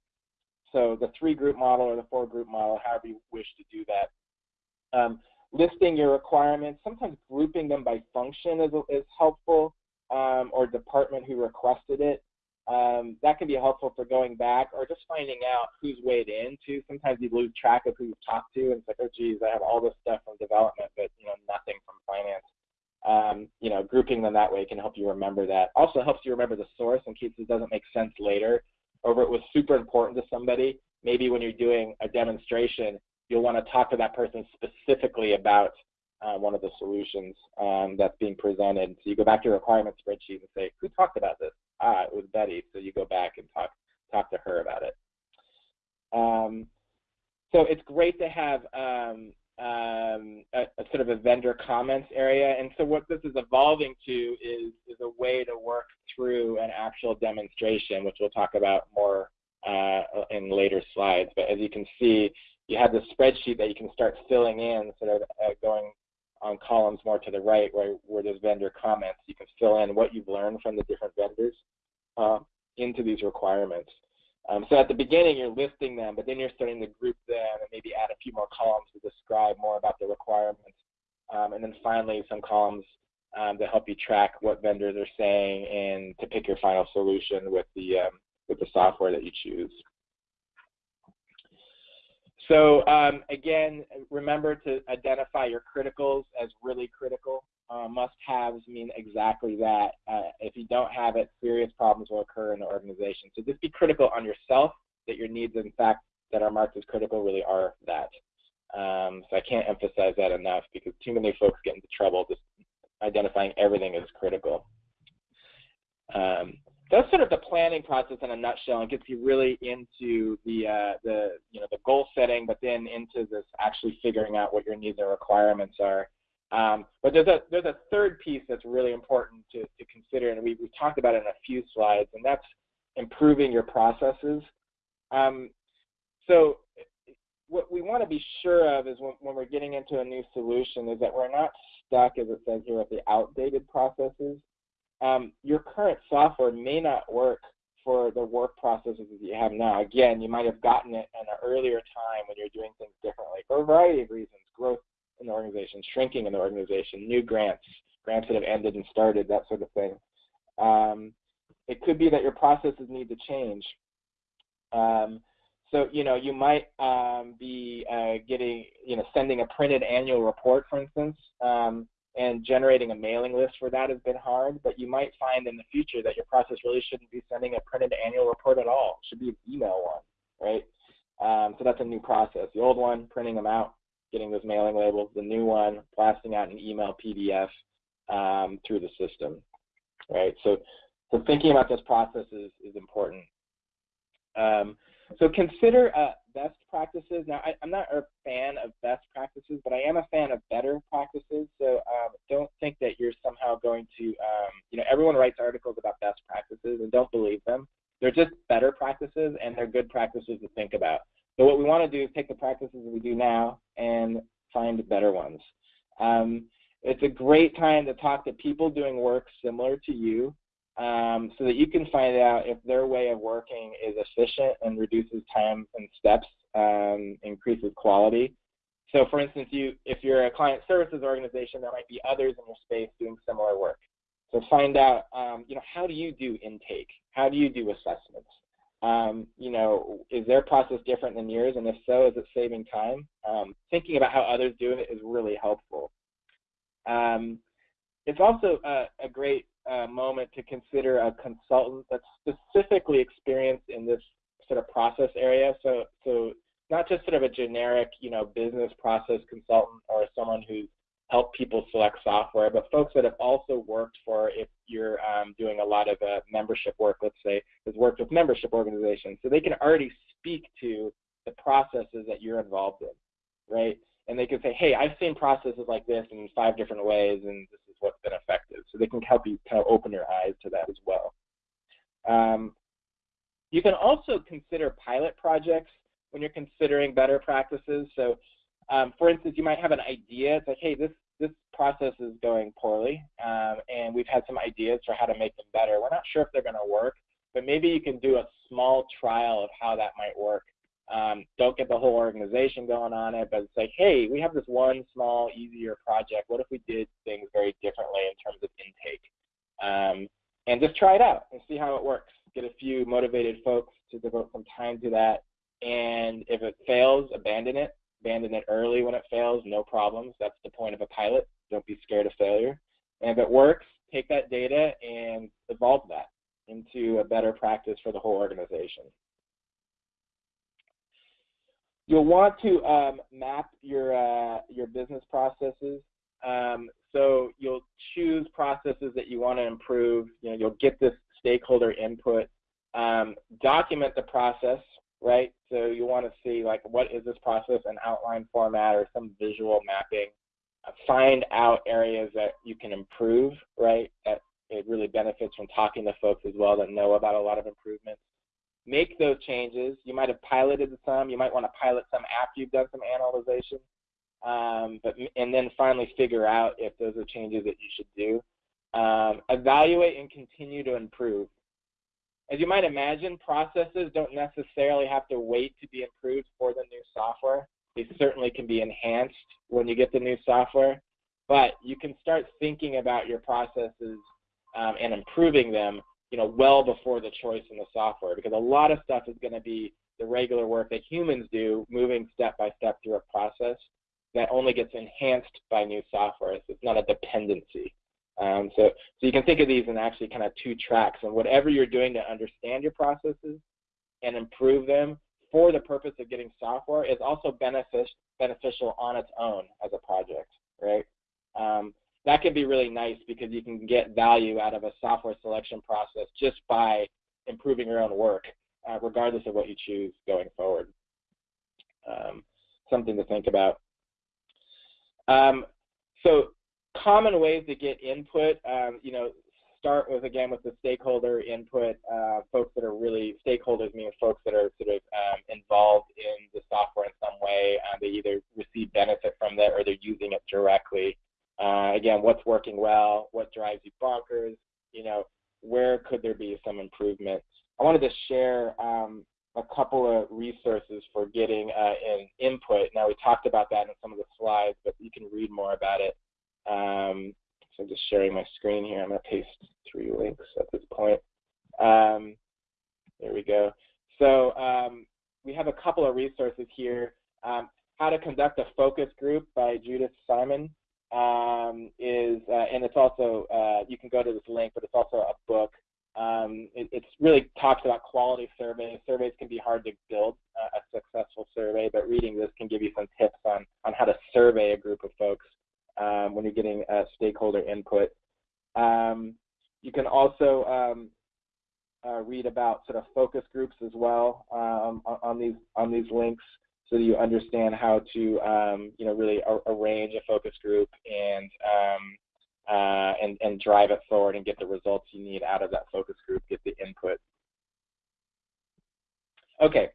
so the three group model or the four group model, however you wish to do that. Um, listing your requirements, sometimes grouping them by function is, is helpful um, or department who requested it. Um, that can be helpful for going back or just finding out who's weighed in too. Sometimes you lose track of who you've talked to and it's like, oh geez, I have all this stuff from development, but you know nothing from finance um, you know, grouping them that way can help you remember that. Also helps you remember the source in case it doesn't make sense later, or if it was super important to somebody, maybe when you're doing a demonstration, you'll want to talk to that person specifically about uh, one of the solutions um, that's being presented. So you go back to your requirement spreadsheet and say, who talked about this? Ah, it was Betty. So you go back and talk talk to her about it. Um, so it's great to have um, um, a, a, sort of a vendor comments area. And so what this is evolving to is, is a way to work through an actual demonstration, which we'll talk about more uh, in later slides. But as you can see, you have this spreadsheet that you can start filling in, sort of uh, going on columns more to the right where, where there's vendor comments. You can fill in what you've learned from the different vendors uh, into these requirements. Um, so at the beginning, you're listing them, but then you're starting to group them and maybe add a few more columns to describe more about the requirements. Um, and then finally, some columns um, to help you track what vendors are saying and to pick your final solution with the, um, with the software that you choose. So um, again, remember to identify your criticals as really critical. Uh, must-haves mean exactly that. Uh, if you don't have it, serious problems will occur in the organization. So just be critical on yourself that your needs, in fact, that are marked as critical really are that. Um, so I can't emphasize that enough because too many folks get into trouble just identifying everything as critical. Um, that's sort of the planning process in a nutshell and gets you really into the uh, the you know the goal setting, but then into this actually figuring out what your needs and requirements are. Um, but there's a there's a third piece that's really important to, to consider, and we, we've talked about it in a few slides, and that's improving your processes. Um, so what we want to be sure of is when, when we're getting into a new solution is that we're not stuck, as it says here, with the outdated processes. Um, your current software may not work for the work processes that you have now. Again, you might have gotten it in an earlier time when you're doing things differently for a variety of reasons, growth in the organization, shrinking in the organization, new grants, grants that have ended and started, that sort of thing. Um, it could be that your processes need to change. Um, so, you know, you might um, be uh, getting, you know, sending a printed annual report, for instance, um, and generating a mailing list for that has been hard, but you might find in the future that your process really shouldn't be sending a printed annual report at all. It should be an email one, right? Um, so that's a new process. The old one, printing them out, getting those mailing labels, the new one, blasting out an email PDF um, through the system, right? So, so thinking about this process is, is important. Um, so consider uh, best practices. Now, I, am not a fan of best practices, but I am a fan of better practices. So um, don't think that you're somehow going to, um, you know, everyone writes articles about best practices and don't believe them. They're just better practices and they're good practices to think about. So what we want to do is take the practices we do now and find better ones. Um, it's a great time to talk to people doing work similar to you um, so that you can find out if their way of working is efficient and reduces time and steps, um, increases quality. So for instance, you, if you're a client services organization, there might be others in your space doing similar work. So find out, um, you know, how do you do intake? How do you do assessments? Um, you know, is their process different than yours? And if so, is it saving time? Um, thinking about how others do it is really helpful. Um, it's also a, a great uh, moment to consider a consultant that's specifically experienced in this sort of process area. So, so not just sort of a generic, you know, business process consultant or someone who's helped people select software, but folks that have also worked for, if you're um, doing a lot of uh, membership work, let's say, has worked with membership organizations. So they can already speak to the processes that you're involved in, right? And they can say, hey, I've seen processes like this in five different ways, and this is what's been effective. So they can help you kind of open your eyes to that as well. Um, you can also consider pilot projects when you're considering better practices. So um, for instance, you might have an idea. It's like, hey, this this process is going poorly, um, and we've had some ideas for how to make them better. We're not sure if they're going to work, but maybe you can do a small trial of how that might work. Um, don't get the whole organization going on it, but like, hey, we have this one small, easier project. What if we did things very differently in terms of intake? Um, and just try it out and see how it works. Get a few motivated folks to devote some time to that. And if it fails, abandon it. Abandon it early when it fails, no problems. That's the point of a pilot. Don't be scared of failure. And if it works, take that data and evolve that into a better practice for the whole organization. You'll want to um, map your, uh, your business processes. Um, so you'll choose processes that you want to improve. You know, you'll get this stakeholder input. Um, document the process, right? So you want to see like what is this process in outline format or some visual mapping. Uh, find out areas that you can improve, right? That it really benefits from talking to folks as well that know about a lot of improvements make those changes. You might have piloted some. You might want to pilot some after you've done some analyzation. Um, but and then finally figure out if those are changes that you should do. Um, evaluate and continue to improve. As you might imagine, processes don't necessarily have to wait to be improved for the new software. They certainly can be enhanced when you get the new software, but you can start thinking about your processes um, and improving them you know, well before the choice in the software because a lot of stuff is going to be the regular work that humans do, moving step by step through a process that only gets enhanced by new software. So it's not a dependency. Um, so, so you can think of these in actually kind of two tracks, and whatever you're doing to understand your processes and improve them for the purpose of getting software is also benefic beneficial on its own as a project, right? Um, that can be really nice because you can get value out of a software selection process just by improving your own work, uh, regardless of what you choose going forward. Um, something to think about. Um, so common ways to get input, um, you know, start with, again, with the stakeholder input, uh, folks that are really, stakeholders meaning folks that are sort of um, involved in the software in some way. Uh, they either receive benefit from that or they're using it directly. Uh, again, what's working well, what drives you bonkers, you know, where could there be some improvement? I wanted to share um, a couple of resources for getting uh, in input. Now, we talked about that in some of the slides, but you can read more about it. Um, so I'm just sharing my screen here. I'm going to paste three links at this point. Um, there we go. So um, we have a couple of resources here. Um, How to Conduct a Focus Group by Judith Simon um, is, uh, and it's also, uh, you can go to this link, but it's also a book. Um, it it's really talks about quality surveys. Surveys can be hard to build uh, a successful survey, but reading this can give you some tips on, on how to survey a group of folks um, when you're getting uh, stakeholder input. Um, you can also um, uh, read about sort of focus groups as well um, on, on, these on these links so that you understand how to, um, you know, really arrange a focus group and, um, uh, and, and drive it forward and get the results you need out of that focus group, get the input. Okay,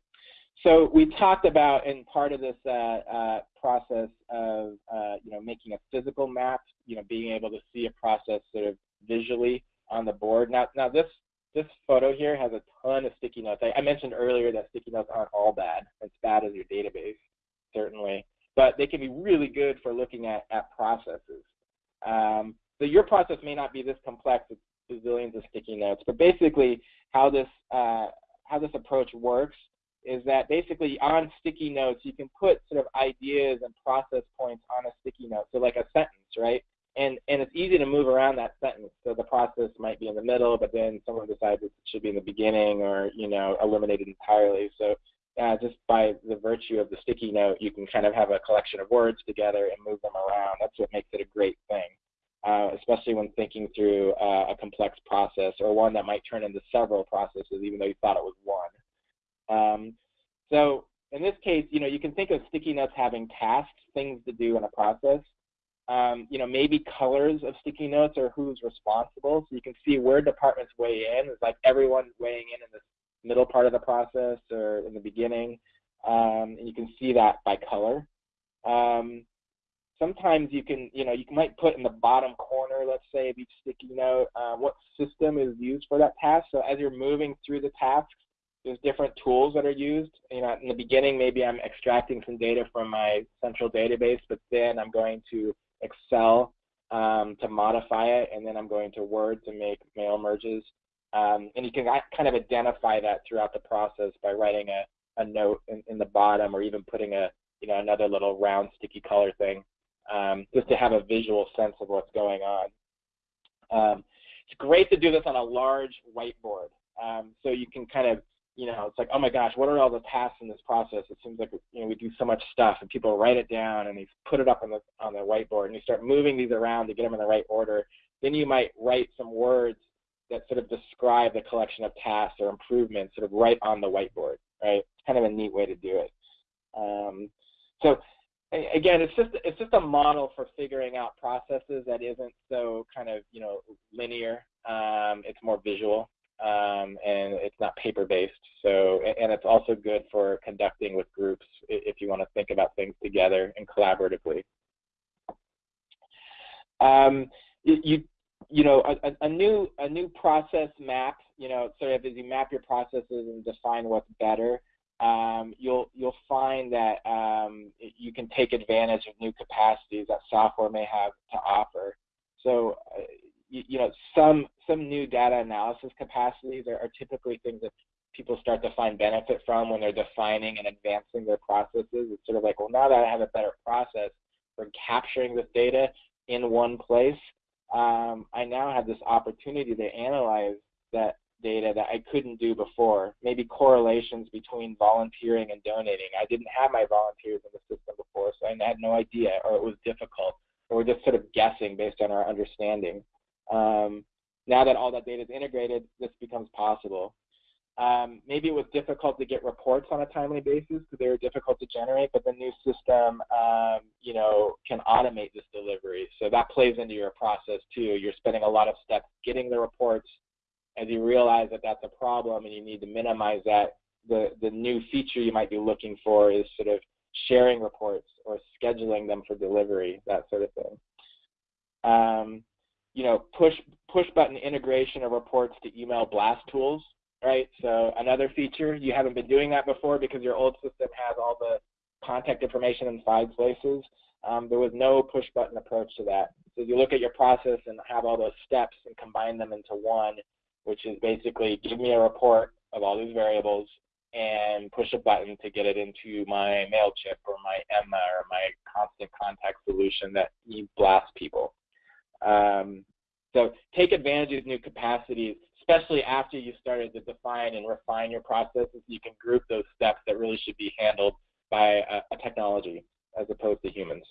so we talked about in part of this uh, uh, process of uh, you know making a physical map, you know being able to see a process sort of visually on the board. Now, now this this photo here has a ton of sticky notes. I, I mentioned earlier that sticky notes aren't all bad. It's bad as your database, certainly, but they can be really good for looking at at processes. Um, so your process may not be this complex with bazillions of sticky notes, but basically how this uh, how this approach works is that basically on sticky notes you can put sort of ideas and process points on a sticky note, so like a sentence, right? And and it's easy to move around that sentence. So the process might be in the middle, but then someone decides it should be in the beginning, or you know eliminated entirely. So uh, just by the virtue of the sticky note, you can kind of have a collection of words together and move them around. That's what makes it a great thing uh, especially when thinking through uh, a complex process or one that might turn into several processes, even though you thought it was one. Um, so in this case, you know, you can think of sticky notes having tasks, things to do in a process. Um, you know, maybe colors of sticky notes or who's responsible. So you can see where departments weigh in. It's like everyone's weighing in in the middle part of the process or in the beginning. Um, and you can see that by color. Um, sometimes you can, you know, you might put in the bottom corner, let's say, of each sticky note, uh, what system is used for that task. So as you're moving through the tasks, there's different tools that are used. You know, in the beginning, maybe I'm extracting some data from my central database, but then I'm going to Excel um, to modify it, and then I'm going to Word to make mail merges. Um, and you can kind of identify that throughout the process by writing a, a note in, in the bottom or even putting a, you know, another little round sticky color thing um, just to have a visual sense of what's going on. Um, it's great to do this on a large whiteboard. Um, so you can kind of, you know, it's like, oh my gosh, what are all the tasks in this process? It seems like, you know, we do so much stuff and people write it down and they put it up on the, on the whiteboard and you start moving these around to get them in the right order. Then you might write some words that sort of describe the collection of tasks or improvements sort of right on the whiteboard, right? It's kind of a neat way to do it. Um, so again, it's just it's just a model for figuring out processes that isn't so kind of you know linear. Um, it's more visual um, and it's not paper based. So and it's also good for conducting with groups if you want to think about things together and collaboratively. Um, you you know a, a new a new process map. You know, sort of as you map your processes and define what's better um, you'll you'll find that um, you can take advantage of new capacities that software may have to offer. So, uh, you, you, know, some some new data analysis capacities are, are, typically things that people start to find benefit from when they're defining and advancing their processes. It's sort of like, well, now that I have a better process for capturing this data in one place, um, I now have this opportunity to analyze that data that I couldn't do before. Maybe correlations between volunteering and donating. I didn't have my volunteers in the system before, so I had no idea, or it was difficult, or we're just sort of guessing based on our understanding. Um, now that all that data is integrated, this becomes possible. Um, maybe it was difficult to get reports on a timely basis because they were difficult to generate, but the new system, um, you know, can automate this delivery. So that plays into your process too. You're spending a lot of steps getting the reports, as you realize that that's a problem and you need to minimize that, the, the new feature you might be looking for is sort of sharing reports or scheduling them for delivery, that sort of thing. Um, you know, push push button integration of reports to email blast tools, right? So another feature, you haven't been doing that before because your old system has all the contact information in five places. Um, there was no push button approach to that. So you look at your process and have all those steps and combine them into one, which is basically give me a report of all these variables and push a button to get it into my MailChimp or my Emma or my constant contact solution that you blast people. Um, so take advantage of these new capacities, especially after you started to define and refine your processes. You can group those steps that really should be handled by a, a technology as opposed to humans.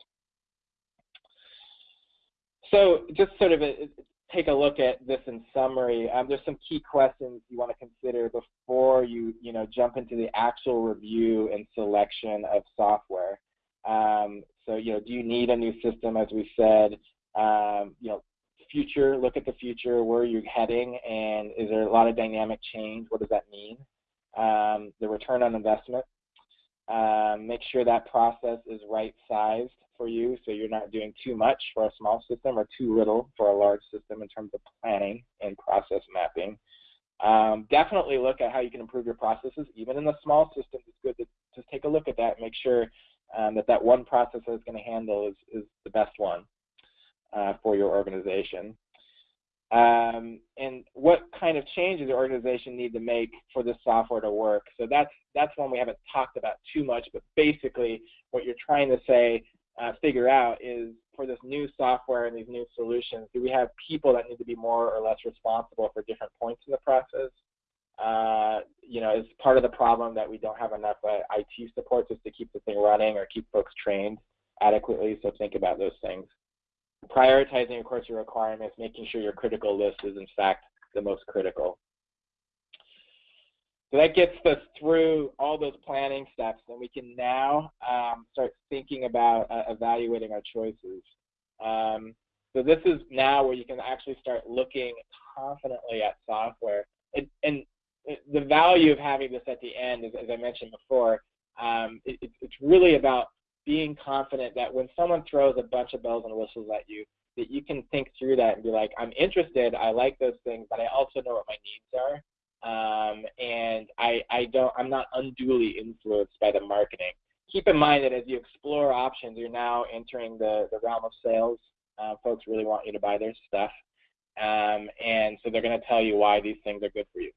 So just sort of a, take a look at this in summary, um, there's some key questions you want to consider before you, you know, jump into the actual review and selection of software. Um, so, you know, do you need a new system, as we said? Um, you know, future, look at the future, where are you heading, and is there a lot of dynamic change? What does that mean? um, the return on investment. Um, make sure that process is right sized for you so you're not doing too much for a small system or too little for a large system in terms of planning and process mapping. Um, definitely look at how you can improve your processes. Even in the small systems, it's good to just take a look at that and make sure um, that that one process that it's going to handle is, is the best one uh, for your organization. Um, and what kind of changes your organization need to make for this software to work. So that's that's one we haven't talked about too much, but basically what you're trying to say, uh, figure out is for this new software and these new solutions, do we have people that need to be more or less responsible for different points in the process? Uh, you know, is part of the problem that we don't have enough uh, IT support just to keep the thing running or keep folks trained adequately. So think about those things. Prioritizing, of course, your requirements, making sure your critical list is in fact the most critical. So that gets us through all those planning steps, and we can now um, start thinking about uh, evaluating our choices. Um, so this is now where you can actually start looking confidently at software. And, and the value of having this at the end, is, as I mentioned before, um, it, it's really about being confident that when someone throws a bunch of bells and whistles at you, that you can think through that and be like, I'm interested, I like those things, but I also know what my needs are um, and I, I don't, I'm not unduly influenced by the marketing. Keep in mind that as you explore options, you're now entering the, the realm of sales. Uh, folks really want you to buy their stuff, um, and so they're going to tell you why these things are good for you.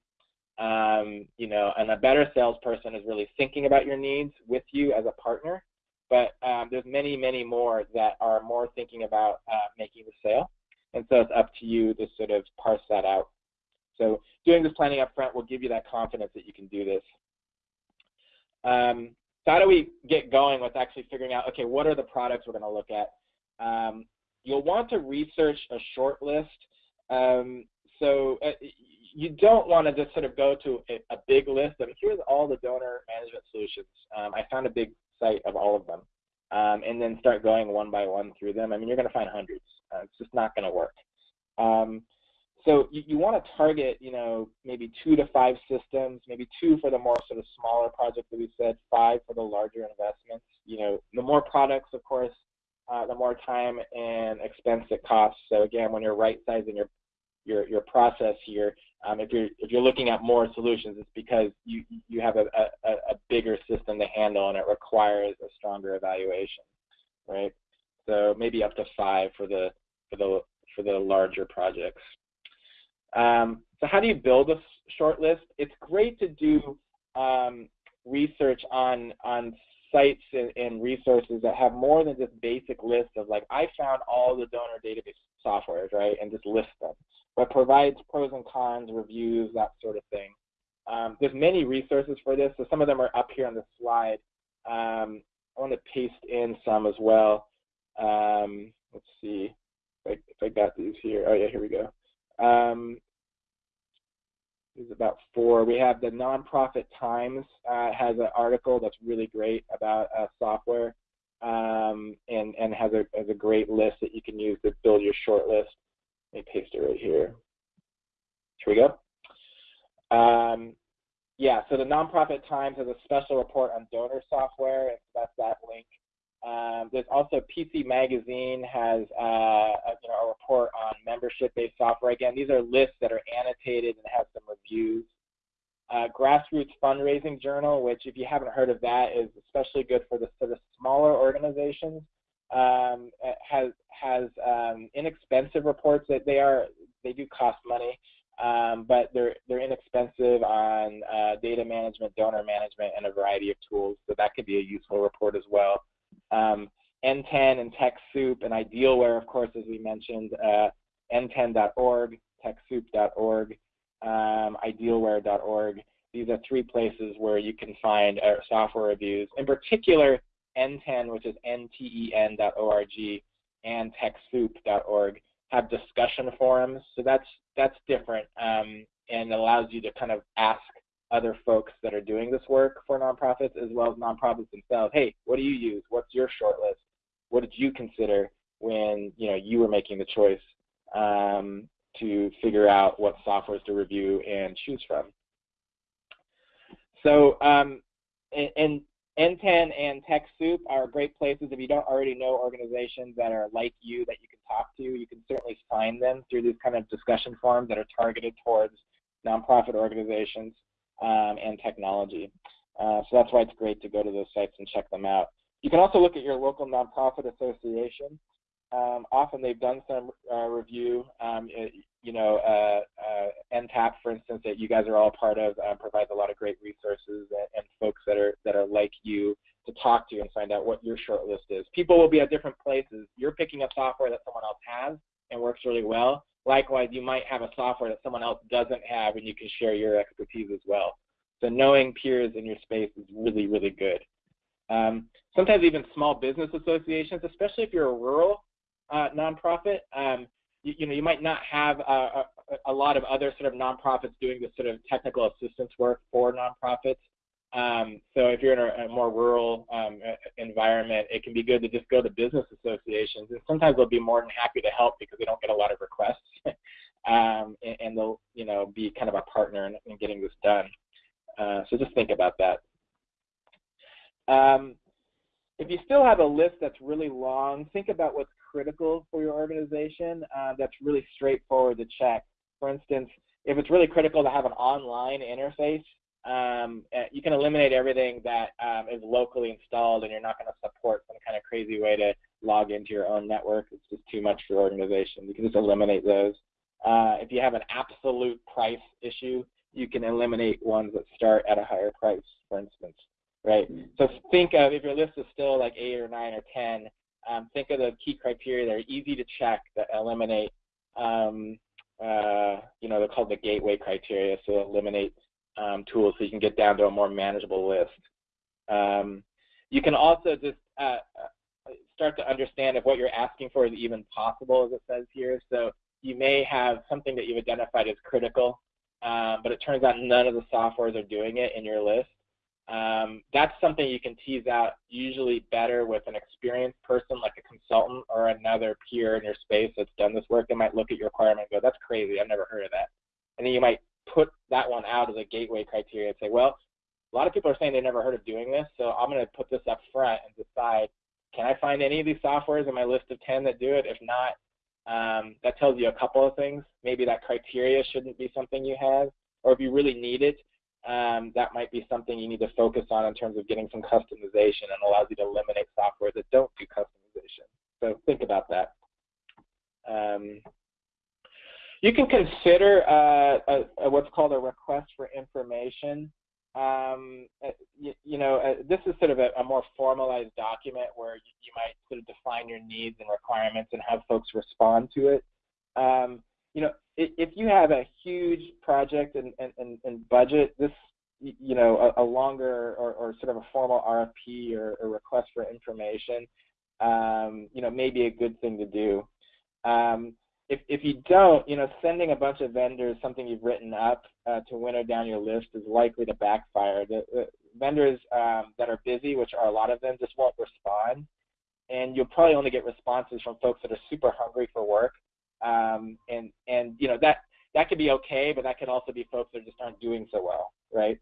Um, you know, and a better salesperson is really thinking about your needs with you as a partner. But um, there's many, many more that are more thinking about uh, making the sale, and so it's up to you to sort of parse that out. So doing this planning up front will give you that confidence that you can do this. Um, so how do we get going with actually figuring out, okay, what are the products we're going to look at? Um, you'll want to research a short list. Um, so uh, you don't want to just sort of go to a, a big list of here's all the donor management solutions. Um, I found a big site of all of them. Um, and then start going one by one through them. I mean, you're going to find hundreds. Uh, it's just not going to work. Um, so you, you want to target, you know, maybe two to five systems, maybe two for the more sort of smaller projects that we said, five for the larger investments. You know, the more products, of course, uh, the more time and expense it costs. So again, when you're right sizing your your your process here, um, if you're if you're looking at more solutions, it's because you you have a, a, a bigger system to handle and it requires a stronger evaluation, right? So maybe up to five for the for the for the larger projects. Um, so how do you build a short list? It's great to do um, research on on sites and, and, resources that have more than just basic lists of like I found all the donor database softwares, right, and just list them. But provides pros and cons, reviews, that sort of thing. Um, there's many resources for this, so some of them are up here on the slide. Um, I want to paste in some as well. Um, let's see if I, if I got these here. Oh yeah, here we go. Um, there's about four. We have the Nonprofit Times uh, has an article that's really great about uh, software um, and, and has, a, has a great list that you can use to build your short list. Let me paste it right here. Here we go. Um, yeah, so the Nonprofit Times has a special report on donor software, and that's that link. Um, there's also PC Magazine has uh, a, you know, a report on membership-based software. Again, these are lists that are annotated and have some reviews. Uh, Grassroots Fundraising Journal, which if you haven't heard of that, is especially good for the sort of smaller organizations. Um, has has um, inexpensive reports that they are they do cost money, um, but they're they're inexpensive on uh, data management, donor management, and a variety of tools. So that could be a useful report as well. Um, NTEN and TechSoup and Idealware, of course, as we mentioned, uh, nten.org, TechSoup.org, um, Idealware.org. These are three places where you can find uh, software reviews. In particular, NTEN, which is nten.org, and TechSoup.org have discussion forums. So that's that's different um, and allows you to kind of ask other folks that are doing this work for nonprofits as well as nonprofits themselves. Hey, what do you use? What's your short list? What did you consider when you know you were making the choice um, to figure out what softwares to review and choose from? So, um, and, NTEN and TechSoup are great places if you don't already know organizations that are like you that you can talk to. You can certainly find them through these kind of discussion forums that are targeted towards nonprofit organizations um, and technology. Uh, so that's why it's great to go to those sites and check them out. You can also look at your local nonprofit association. Um, often they've done some uh, review. Um, it, you know, uh, uh, NTAP, for instance, that you guys are all part of, uh, provides a lot of great resources and, and, folks that are that are like you to talk to and find out what your short list is. People will be at different places. You're picking a software that someone else has and works really well. Likewise, you might have a software that someone else doesn't have, and you can share your expertise as well. So knowing peers in your space is really, really good. Um, sometimes even small business associations, especially if you're a rural uh, nonprofit, um, you, you, know, you might not have a, a, a, lot of other sort of nonprofits doing this sort of technical assistance work for nonprofits. Um, so if you're in a, a more rural um, environment, it can be good to just go to business associations, and sometimes they'll be more than happy to help because they don't get a lot of requests, um, and, and, they'll you know be kind of a partner in, in getting this done. Uh, so just think about that. Um, if you still have a list that's really long, think about what's critical for your organization uh, that's really straightforward to check. For instance, if it's really critical to have an online interface, um, eh, you can eliminate everything that um, is locally installed and you're not going to support some kind of crazy way to log into your own network. It's just too much for your organization. You can just eliminate those. Uh, if you have an absolute price issue, you can eliminate ones that start at a higher price, for instance, right? So think of, if your list is still like 8 or 9 or 10, um, think of the key criteria that are easy to check that eliminate, um, uh, you know, they're called the gateway criteria, so eliminate um, tools so you can get down to a more manageable list. Um, you can also just uh, uh, start to understand if what you're asking for is even possible, as it says here. So you may have something that you've identified as critical um, but it turns out none of the softwares are doing it in your list. Um, that's something you can tease out usually better with an experienced person like a consultant or another peer in your space that's done this work. They might look at your requirement and go, that's crazy, I've never heard of that. And then you might put that one out as a gateway criteria and say, well, a lot of people are saying they never heard of doing this, so I'm going to put this up front and decide, can I find any of these softwares in my list of 10 that do it? If not, um, that tells you a couple of things. Maybe that criteria shouldn't be something you have, or if you really need it, um, that might be something you need to focus on in terms of getting some customization and allows you to eliminate software that don't do customization. So think about that. Um, you can consider uh, a, a, what's called a request for information um, uh, you, you, know, uh, this is sort of a, a, more formalized document where you, you, might sort of define your needs and requirements and have folks respond to it. Um, you know, if, if, you have a huge project and, and, and, and budget, this, you know, a, a longer or, or, sort of a formal RFP or, or request for information, um, you know, may be a good thing to do. Um, if, if you don't, you know, sending a bunch of vendors something you've written up uh, to winnow down your list is likely to backfire. The, the vendors um, that are busy, which are a lot of them, just won't respond, and you'll probably only get responses from folks that are super hungry for work. Um, and and you know that that could be okay, but that could also be folks that just aren't doing so well, right?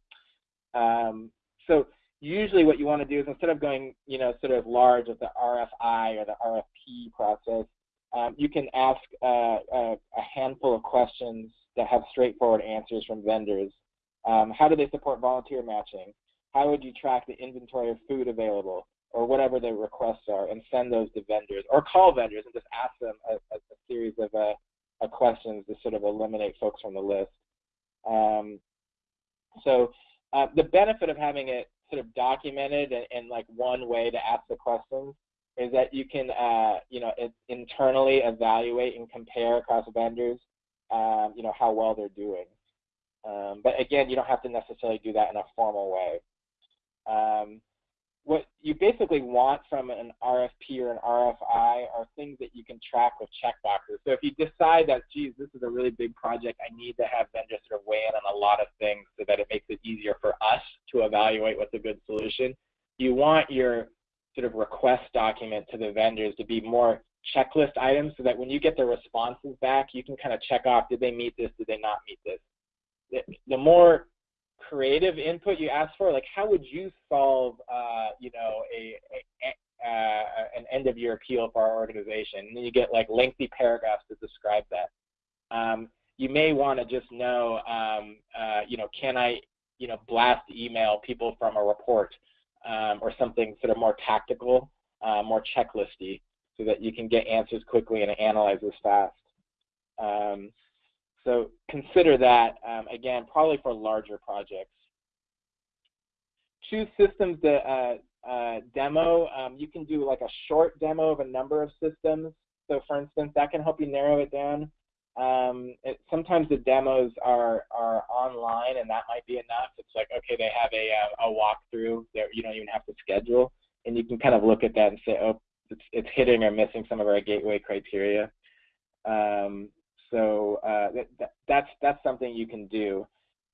Um, so usually what you want to do is instead of going, you know, sort of large with the RFI or the RFP process, um, you can ask uh, a, a, handful of questions that have straightforward answers from vendors. Um, how do they support volunteer matching? How would you track the inventory of food available? Or whatever the requests are, and send those to vendors. Or call vendors and just ask them a, a, a series of, uh, of questions to sort of eliminate folks from the list. Um, so uh, the benefit of having it sort of documented and, and like one way to ask the questions is that you can, uh, you know, internally evaluate and compare across vendors, um, you know, how well they're doing. Um, but again, you don't have to necessarily do that in a formal way. Um, what you basically want from an RFP or an RFI are things that you can track with checkboxes. So if you decide that, geez, this is a really big project, I need to have vendors sort of weigh in on a lot of things so that it makes it easier for us to evaluate what's a good solution. You want your sort of request document to the vendors to be more checklist items so that when you get the responses back, you can kind of check off, did they meet this, did they not meet this? The, the more creative input you ask for, like how would you solve, uh, you know, a, a, uh, an end of year appeal for our organization? And then you get like lengthy paragraphs to describe that. Um, you may want to just know, um, uh, you know, can I, you know, blast email people from a report um, or something sort of more tactical, uh, more checklisty, so that you can get answers quickly and analyze this fast. Um, so consider that, um, again, probably for larger projects. Choose systems to uh, uh, demo. Um, you can do like a short demo of a number of systems. So for instance, that can help you narrow it down. Um, it, sometimes the demos are, are online and that might be enough. It's like, okay, they have a, uh, a walkthrough that you don't even have to schedule. And you can kind of look at that and say, oh, it's, it's hitting or missing some of our gateway criteria. Um, so uh, that, that's that's something you can do.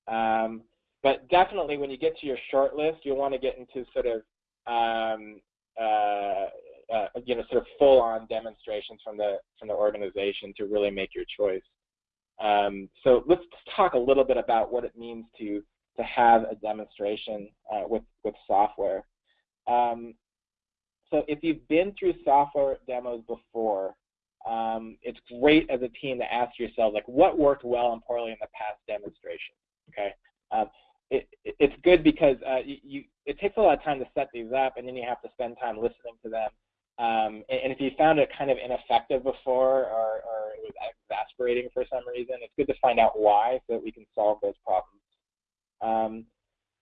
Um, but definitely, when you get to your short list, you'll want to get into sort of um, uh, uh, you know sort of full-on demonstrations from the from the organization to really make your choice. Um, so let's talk a little bit about what it means to to have a demonstration uh, with with software. Um, so if you've been through software demos before, um, it's great as a team to ask yourself, like, what worked well and poorly in the past demonstration, okay? Um, it, it, it's good because uh, you, it takes a lot of time to set these up, and then you have to spend time listening to them. Um, and, and, if you found it kind of ineffective before or, or it was exasperating for some reason, it's good to find out why so that we can solve those problems.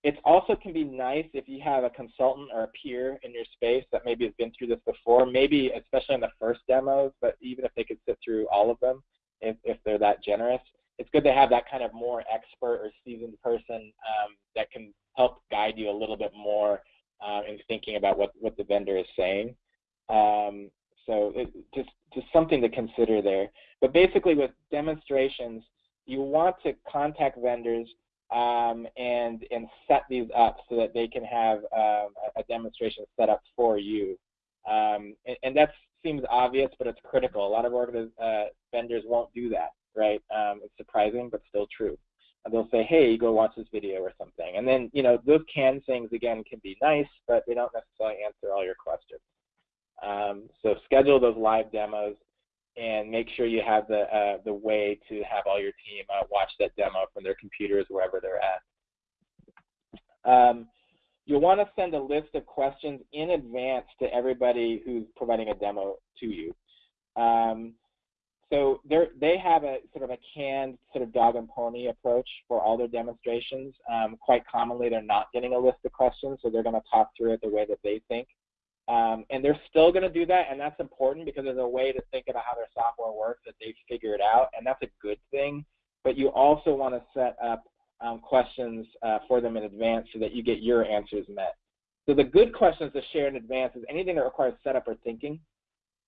It also can be nice if you have a consultant or a peer in your space that maybe has been through this before, maybe especially in the first demos, but even if they could sit through all of them, if, if they're that generous, it's good to have that kind of more expert or seasoned person um, that can help guide you a little bit more um, in thinking about what, what the vendor is saying. Um, so it, just, just something to consider there. But basically with demonstrations, you want to contact vendors um, and and set these up so that they can have um, a demonstration set up for you. Um, and, and, that seems obvious, but it's critical. A lot of uh, vendors won't do that, right? Um, it's surprising, but still true. And they'll say, "Hey, go watch this video or something," and then you know those canned things again can be nice, but they don't necessarily answer all your questions. Um, so schedule those live demos and make sure you have the uh, the way to have all your team uh, watch that demo from their computers wherever they're at. Um, you'll want to send a list of questions in advance to everybody who's providing a demo to you. Um, so they have a sort of a canned sort of dog and pony approach for all their demonstrations. Um, quite commonly, they're not getting a list of questions, so they're going to talk through it the way that they think. Um, and they're still going to do that, and that's important because there's a way to think about how their software works that they figure it out, and that's a good thing. But you also want to set up um, questions uh, for them in advance so that you get your answers met. So the good questions to share in advance is anything that requires setup or thinking.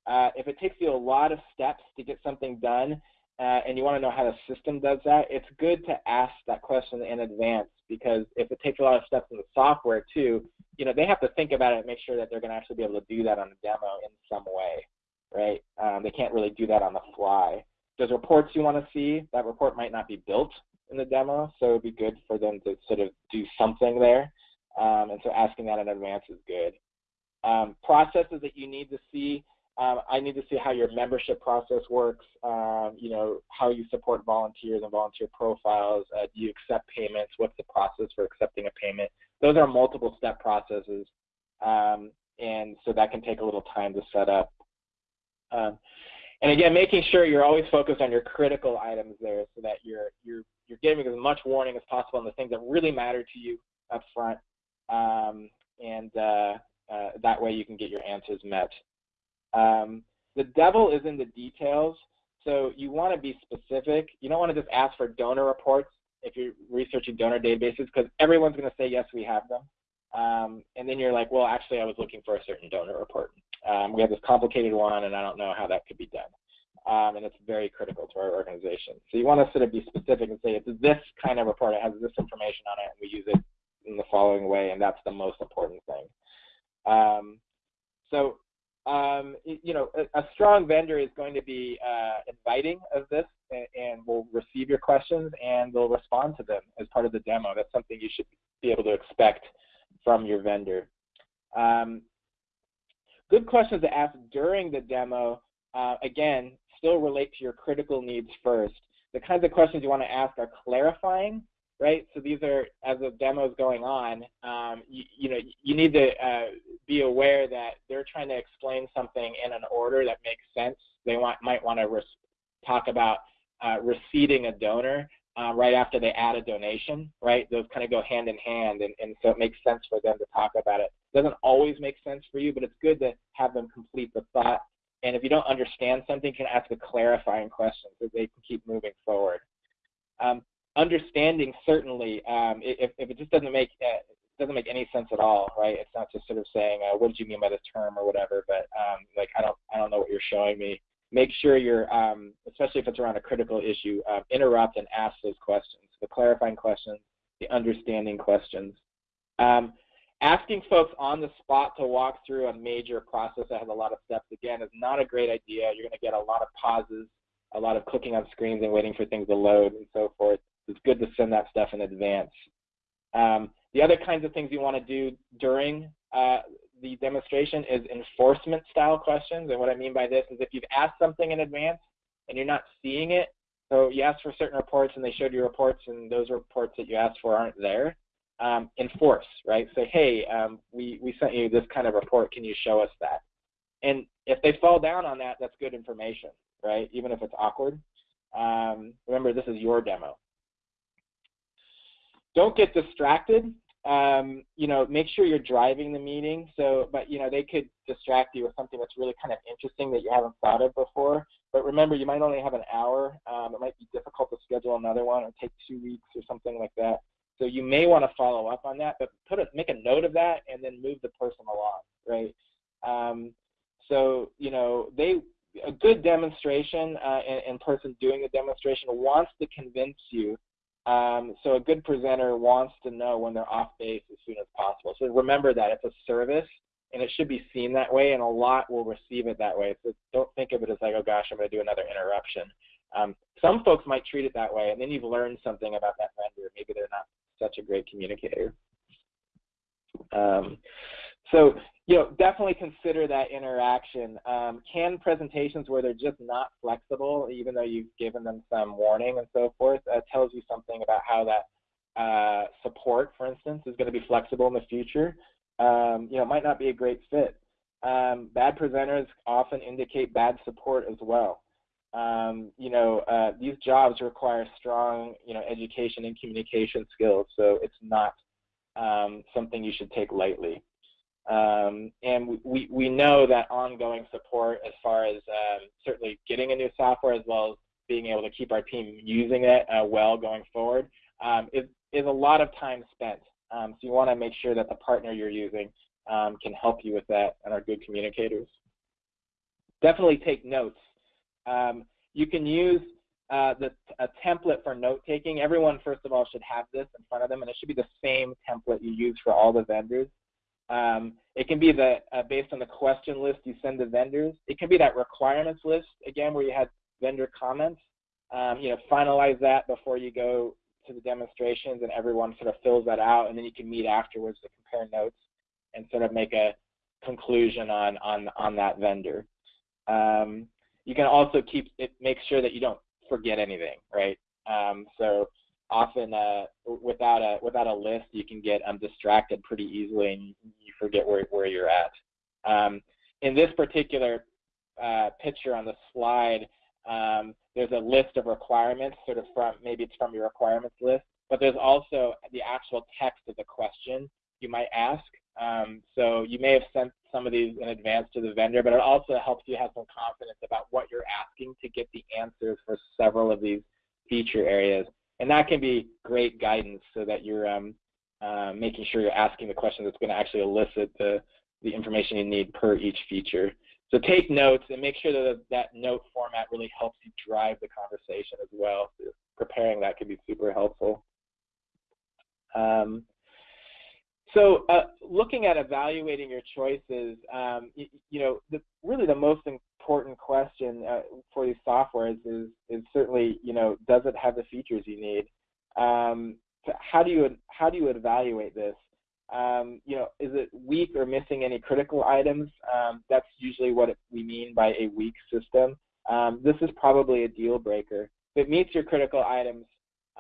Uh, if it takes you a lot of steps to get something done, uh, and you want to know how the system does that, it's good to ask that question in advance because if it takes a lot of steps in the software too, you know, they have to think about it and make sure that they're going to actually be able to do that on a demo in some way, right? Um, they can't really do that on the fly. There's reports you want to see. That report might not be built in the demo, so it would be good for them to sort of do something there. Um, and so asking that in advance is good. Um, processes that you need to see, um, I need to see how your membership process works, um, you know, how you support volunteers and volunteer profiles. Uh, do you accept payments? What's the process for accepting a payment? Those are multiple step processes, um, and so that can take a little time to set up. Um, and again, making sure you're always focused on your critical items there so that you're, you're, you're giving as much warning as possible on the things that really matter to you up front. Um, and uh, uh, that way you can get your answers met. Um, the devil is in the details. So you want to be specific. You don't want to just ask for donor reports if you're researching donor databases because everyone's going to say, yes, we have them. Um, and then you're like, well, actually, I was looking for a certain donor report. Um, we have this complicated one, and I don't know how that could be done. Um, and it's very critical to our organization. So you want to sort of be specific and say, it's this kind of report. It has this information on it, and we use it in the following way, and that's the most important thing. Um, so um, you know, a, a, strong vendor is going to be uh, inviting of this and, and, will receive your questions and they'll respond to them as part of the demo. That's something you should be able to expect from your vendor. Um, good questions to ask during the demo, uh, again, still relate to your critical needs first. The kinds of questions you want to ask are clarifying right? So these are, as the demo is going on, um, you, you, know, you need to uh, be aware that they're trying to explain something in an order that makes sense. They want, might want to talk about uh, receiving a donor uh, right after they add a donation, right? Those kind of go hand in hand, and, and so it makes sense for them to talk about it. it. Doesn't always make sense for you, but it's good to have them complete the thought. And if you don't understand something, you can ask a clarifying question so they can keep moving forward. Um, understanding certainly um, if, if it just doesn't make uh, doesn't make any sense at all, right? It's not just sort of saying, uh, "What did you mean by this term?" or whatever. But um, like, I don't, I don't know what you're showing me. Make sure you're, um, especially if it's around a critical issue, uh, interrupt and ask those questions, the clarifying questions, the understanding questions. Um, asking folks on the spot to walk through a major process that has a lot of steps again is not a great idea. You're going to get a lot of pauses, a lot of clicking on screens and waiting for things to load and so forth it's good to send that stuff in advance. Um, the other kinds of things you want to do during uh, the demonstration is enforcement style questions. And what I mean by this is if you've asked something in advance and you're not seeing it, so you asked for certain reports and they showed you reports and those reports that you asked for aren't there, um, enforce, right? Say, hey, um, we, we sent you this kind of report, can you show us that? And if they fall down on that, that's good information, right? Even if it's awkward. Um, remember, this is your demo don't get distracted. Um, you know, make sure you're driving the meeting. So, but you know, they could distract you with something that's really kind of interesting that you haven't thought of before. But remember, you might only have an hour. Um, it might be difficult to schedule another one or take two weeks or something like that. So you may want to follow up on that, but put a, make a note of that and then move the person along, right? Um, so you know, they a good demonstration uh, and, and person doing the demonstration wants to convince you um, so a good presenter wants to know when they're off base as soon as possible. So remember that it's a service and it should be seen that way and a lot will receive it that way. So don't think of it as like, oh gosh, I'm going to do another interruption. Um, some folks might treat it that way and then you've learned something about that vendor. Maybe they're not such a great communicator. Um, so you know, definitely consider that interaction. Um, can presentations where they're just not flexible, even though you've given them some warning and so forth, uh, tells you something about how that uh, support, for instance, is going to be flexible in the future. Um, you know, might not be a great fit. Um, bad presenters often indicate bad support as well. Um, you know, uh, these jobs require strong, you know, education and communication skills, so it's not um, something you should take lightly. Um, and we, we know that ongoing support as far as um, certainly getting a new software as well as being able to keep our team using it uh, well going forward um, is, is a lot of time spent. Um, so you want to make sure that the partner you're using um, can help you with that and are good communicators. Definitely take notes. Um, you can use uh, the, a template for note taking. Everyone, first of all, should have this in front of them, and it should be the same template you use for all the vendors. Um, it can be the uh, based on the question list you send to vendors. It can be that requirements list again where you had vendor comments. Um, you know, finalize that before you go to the demonstrations, and everyone sort of fills that out, and then you can meet afterwards to compare notes and sort of make a conclusion on on on that vendor. Um, you can also keep it, make sure that you don't forget anything, right? Um, so often uh, without a without a list, you can get um, distracted pretty easily and you forget where where you're at. Um, in this particular uh, picture on the slide, um, there's a list of requirements, sort of from maybe it's from your requirements list, but there's also the actual text of the question you might ask. Um, so you may have sent some of these in advance to the vendor, but it also helps you have some confidence about what you're asking to get the answers for several of these feature areas and that can be great guidance so that you're um, uh, making sure you're asking the question that's going to actually elicit the, the information you need per each feature. So take notes and make sure that that note format really helps you drive the conversation as well. So preparing that can be super helpful. Um, so uh, looking at evaluating your choices, um, you, you, know, the, really the most important question uh, for these softwares is, is certainly, you know, does it have the features you need? Um, how do you how do you evaluate this? Um, you know, is it weak or missing any critical items? Um, that's usually what we mean by a weak system. Um, this is probably a deal breaker. If it meets your critical items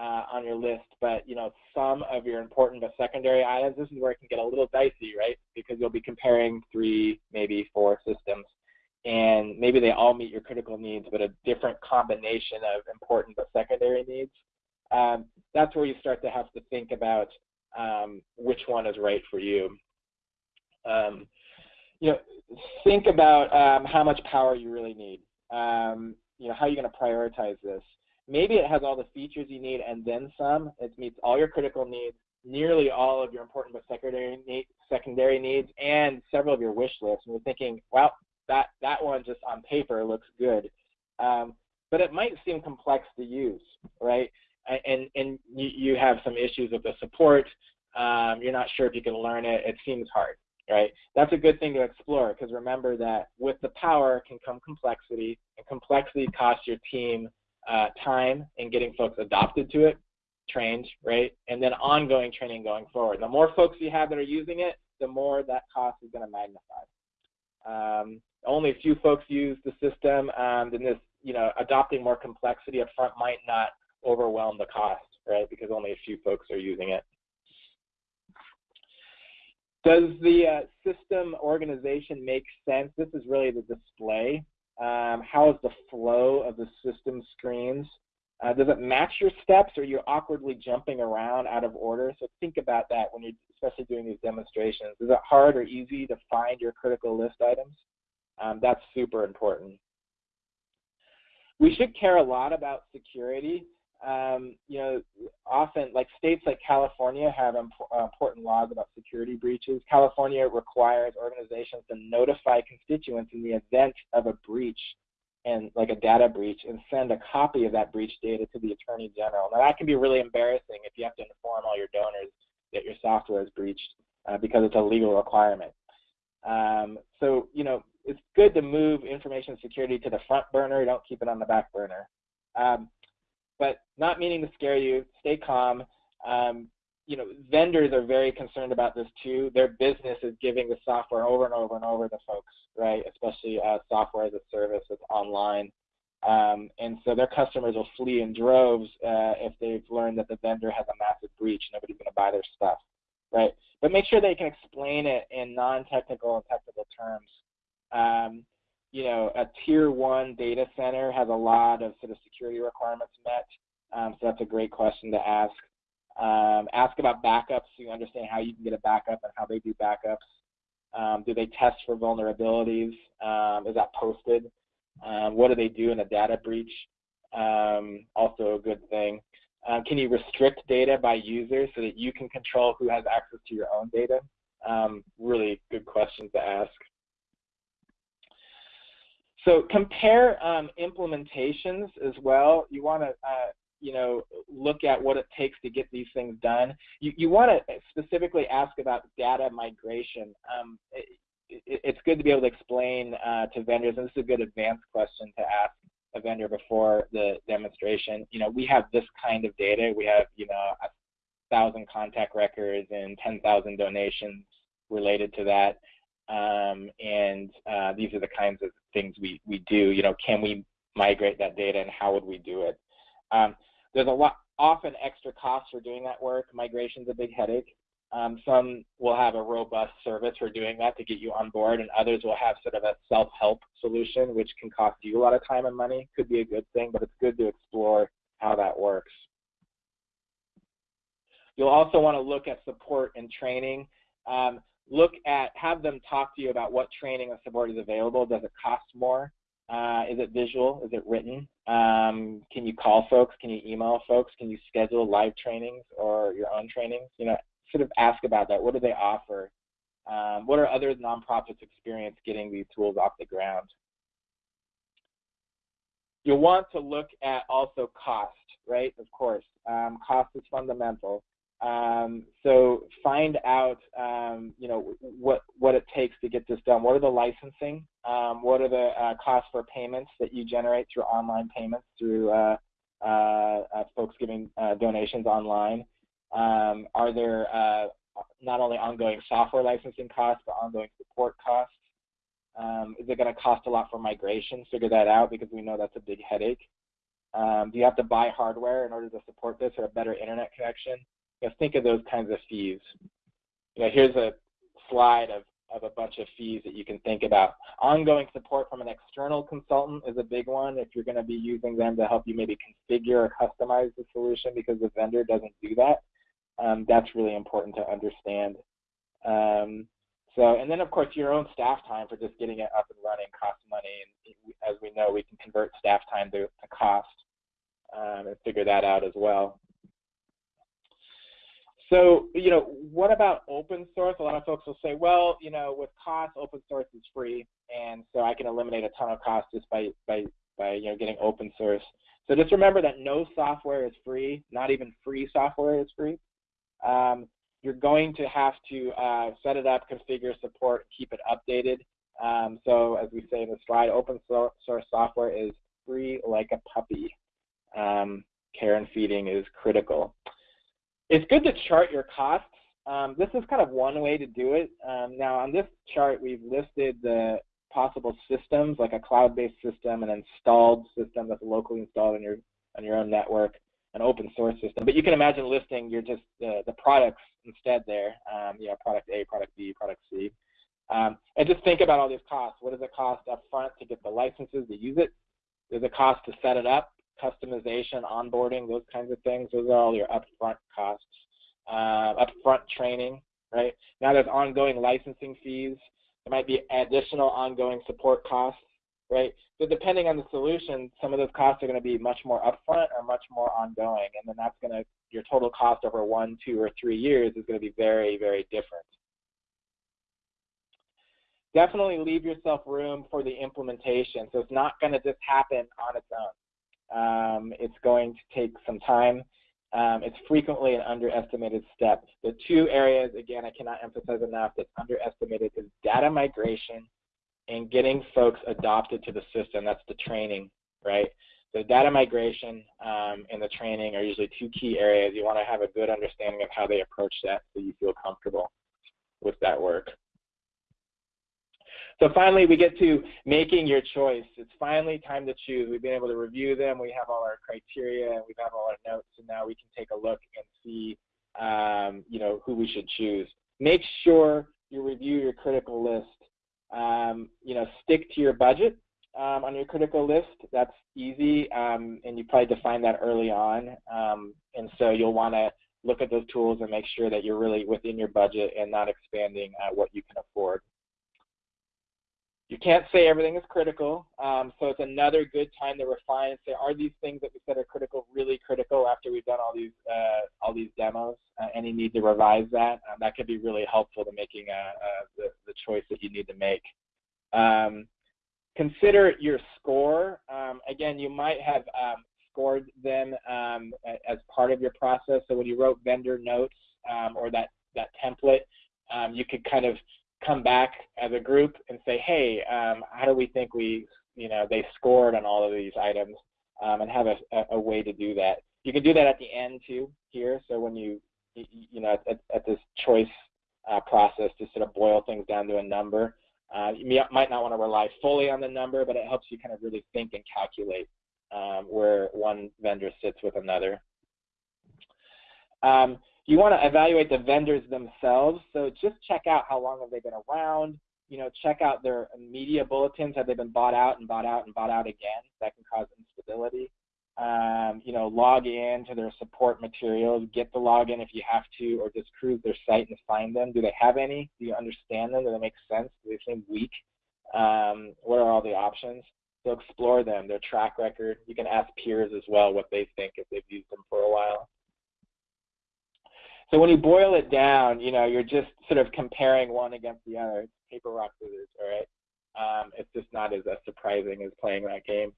uh, on your list, but you know, some of your important but secondary items, this is where it can get a little dicey, right? Because you'll be comparing three, maybe four systems, and maybe they all meet your critical needs, but a different combination of important but secondary needs. Um, that's where you start to have to think about um, which one is right for you. Um, you know, think about um, how much power you really need. Um, you know, how are you going to prioritize this? Maybe it has all the features you need and then some. It meets all your critical needs, nearly all of your important but secondary, need, secondary needs, and several of your wish lists. And you're thinking, well, that, that one just on paper looks good. Um, but it might seem complex to use, right? And and you, have some issues with the support. Um, you're not sure if you can learn it. It seems hard, right? That's a good thing to explore because remember that with the power can come complexity, and complexity costs your team uh, time in getting folks adopted to it, trained, right? And then ongoing training going forward. The more folks you have that are using it, the more that cost is going to magnify. Um, only a few folks use the system, um, then this, you know, adopting more complexity up front might not overwhelm the cost, right? Because only a few folks are using it. Does the uh, system organization make sense? This is really the display. Um, how is the flow of the system screens? Uh, does it match your steps or you're awkwardly jumping around out of order? So think about that when you're especially doing these demonstrations. Is it hard or easy to find your critical list items? Um, that's super important. We should care a lot about security um, you know, often like states like California have imp uh, important laws about security breaches. California requires organizations to notify constituents in the event of a breach and like a data breach and send a copy of that breach data to the attorney general. Now that can be really embarrassing if you have to inform all your donors that your software is breached uh, because it's a legal requirement. Um, so, you know, it's good to move information security to the front burner. Don't keep it on the back burner. Um, but not meaning to scare you. Stay calm. Um, you know, vendors are very concerned about this too. Their business is giving the software over and over and over to folks, right? Especially uh, software as a service that's online. Um, and so their customers will flee in droves uh, if they've learned that the vendor has a massive breach. Nobody's going to buy their stuff, right? But make sure they can explain it in non-technical and technical terms. Um, you know, a tier one data center has a lot of sort of security requirements met. Um, so that's a great question to ask. Um, ask about backups so you understand how you can get a backup and how they do backups. Um, do they test for vulnerabilities? Um, is that posted? Um, what do they do in a data breach? Um, also a good thing. can you restrict data by user so that you can control who has access to your own data? really good questions to ask. So compare um, implementations as well. You want to, uh, you know, look at what it takes to get these things done. You, you want to specifically ask about data migration. Um, it, it, it's good to be able to explain uh, to vendors, and this is a good advanced question to ask a vendor before the demonstration. You know, we have this kind of data. We have, you know, a thousand contact records and 10,000 donations related to that. Um, and uh, these are the kinds of things we, we do. You know, can we migrate that data and how would we do it? Um, there's a lot, often extra costs for doing that work. Migration's a big headache. Um, some will have a robust service for doing that to get you on board, and others will have sort of a self-help solution, which can cost you a lot of time and money. Could be a good thing, but it's good to explore how that works. You'll also want to look at support and training. Um, look at, have them talk to you about what training and support is available. Does it cost more? Uh, is it visual? Is it written? Um, can you call folks? Can you email folks? Can you schedule live trainings or your own trainings? You know, sort of ask about that. What do they offer? Um, what are other nonprofits experience getting these tools off the ground? You'll want to look at also cost, right? Of course, um, cost is fundamental. Um, so find out, um, you know, what what it takes to get this done. What are the licensing? Um, what are the uh, costs for payments that you generate through online payments through uh, uh, uh folks giving uh, donations online? Um, are there uh, not only ongoing software licensing costs but ongoing support costs? Um, is it going to cost a lot for migration? Figure that out because we know that's a big headache. Um, do you have to buy hardware in order to support this or a better internet connection? You know, think of those kinds of fees. You know, here's a slide of, of a bunch of fees that you can think about. Ongoing support from an external consultant is a big one if you're going to be using them to help you maybe configure or customize the solution because the vendor doesn't do that. Um, that's really important to understand. Um, so, and then of course your own staff time for just getting it up and running costs money. And as we know, we can convert staff time to, to cost um, and figure that out as well. So, you know, what about open source? A lot of folks will say, well, you know, with cost, open source is free, and so I can eliminate a ton of cost just by, by, by you know, getting open source. So just remember that no software is free, not even free software is free. Um, you're going to have to uh, set it up, configure, support, keep it updated. Um, so as we say in the slide, open source software is free like a puppy. Um, care and feeding is critical. It's good to chart your costs. Um, this is kind of one way to do it. Um, now on this chart, we've listed the possible systems, like a cloud-based system, an installed system that's locally installed on your on your own network, an open source system. But you can imagine listing your just uh, the products instead there. Um, you know, product A, product B, product C. Um, and just think about all these costs. What does it cost up front to get the licenses to use it? It cost to set it up? Customization, onboarding, those kinds of things. Those are all your upfront costs. Uh, upfront training, right? Now there's ongoing licensing fees. There might be additional ongoing support costs, right? So depending on the solution, some of those costs are going to be much more upfront or much more ongoing, and then that's going to your total cost over one, two, or three years is going to be very, very different. Definitely leave yourself room for the implementation. So it's not going to just happen on its own. Um, it's going to take some time. Um, it's frequently an underestimated step. The two areas, again, I cannot emphasize enough, that's underestimated is data migration and getting folks adopted to the system. That's the training, right? The data migration um, and the training are usually two key areas. You want to have a good understanding of how they approach that so you feel comfortable with that work. So finally, we get to making your choice. It's finally time to choose. We've been able to review them. We have all our criteria and we have all our notes, and now we can take a look and see, um, you know, who we should choose. Make sure you review your critical list. Um, you know, stick to your budget um, on your critical list. That's easy, um, and you probably define that early on. Um, and so you'll want to look at those tools and make sure that you're really within your budget and not expanding uh, what you can afford. You can't say everything is critical, um, so it's another good time to refine and say, are these things that we said are critical really critical after we've done all these uh, all these demos? Uh, any need to revise that? Um, that could be really helpful to making uh, uh, the, the choice that you need to make. Um, consider your score. Um, again, you might have um, scored them um, as part of your process. So when you wrote vendor notes or that that template, you could kind of come back as a group and say, hey, um, how do we think we, you know, they scored on all of these items um, and have a, a, way to do that. You can do that at the end too here. So when you, you know, at, at this choice uh, process to sort of boil things down to a number, uh, you might not want to rely fully on the number, but it helps you kind of really think and calculate um, where one vendor sits with another. Um, you want to evaluate the vendors themselves. So just check out how long have they been around. You know, check out their media bulletins. Have they been bought out and bought out and bought out again? That can cause instability. Um, you know, log in to their support materials. Get the login if you have to, or just cruise their site and find them. Do they have any? Do you understand them? Do they make sense? Do they seem weak? Um, what are all the options? So explore them, their track record. You can ask peers as well what they think if they've used them for a while. So when you boil it down, you know, you're just sort of comparing one against the other. It's paper, rock, scissors, all right? Um, it's just not as uh, surprising as playing that game.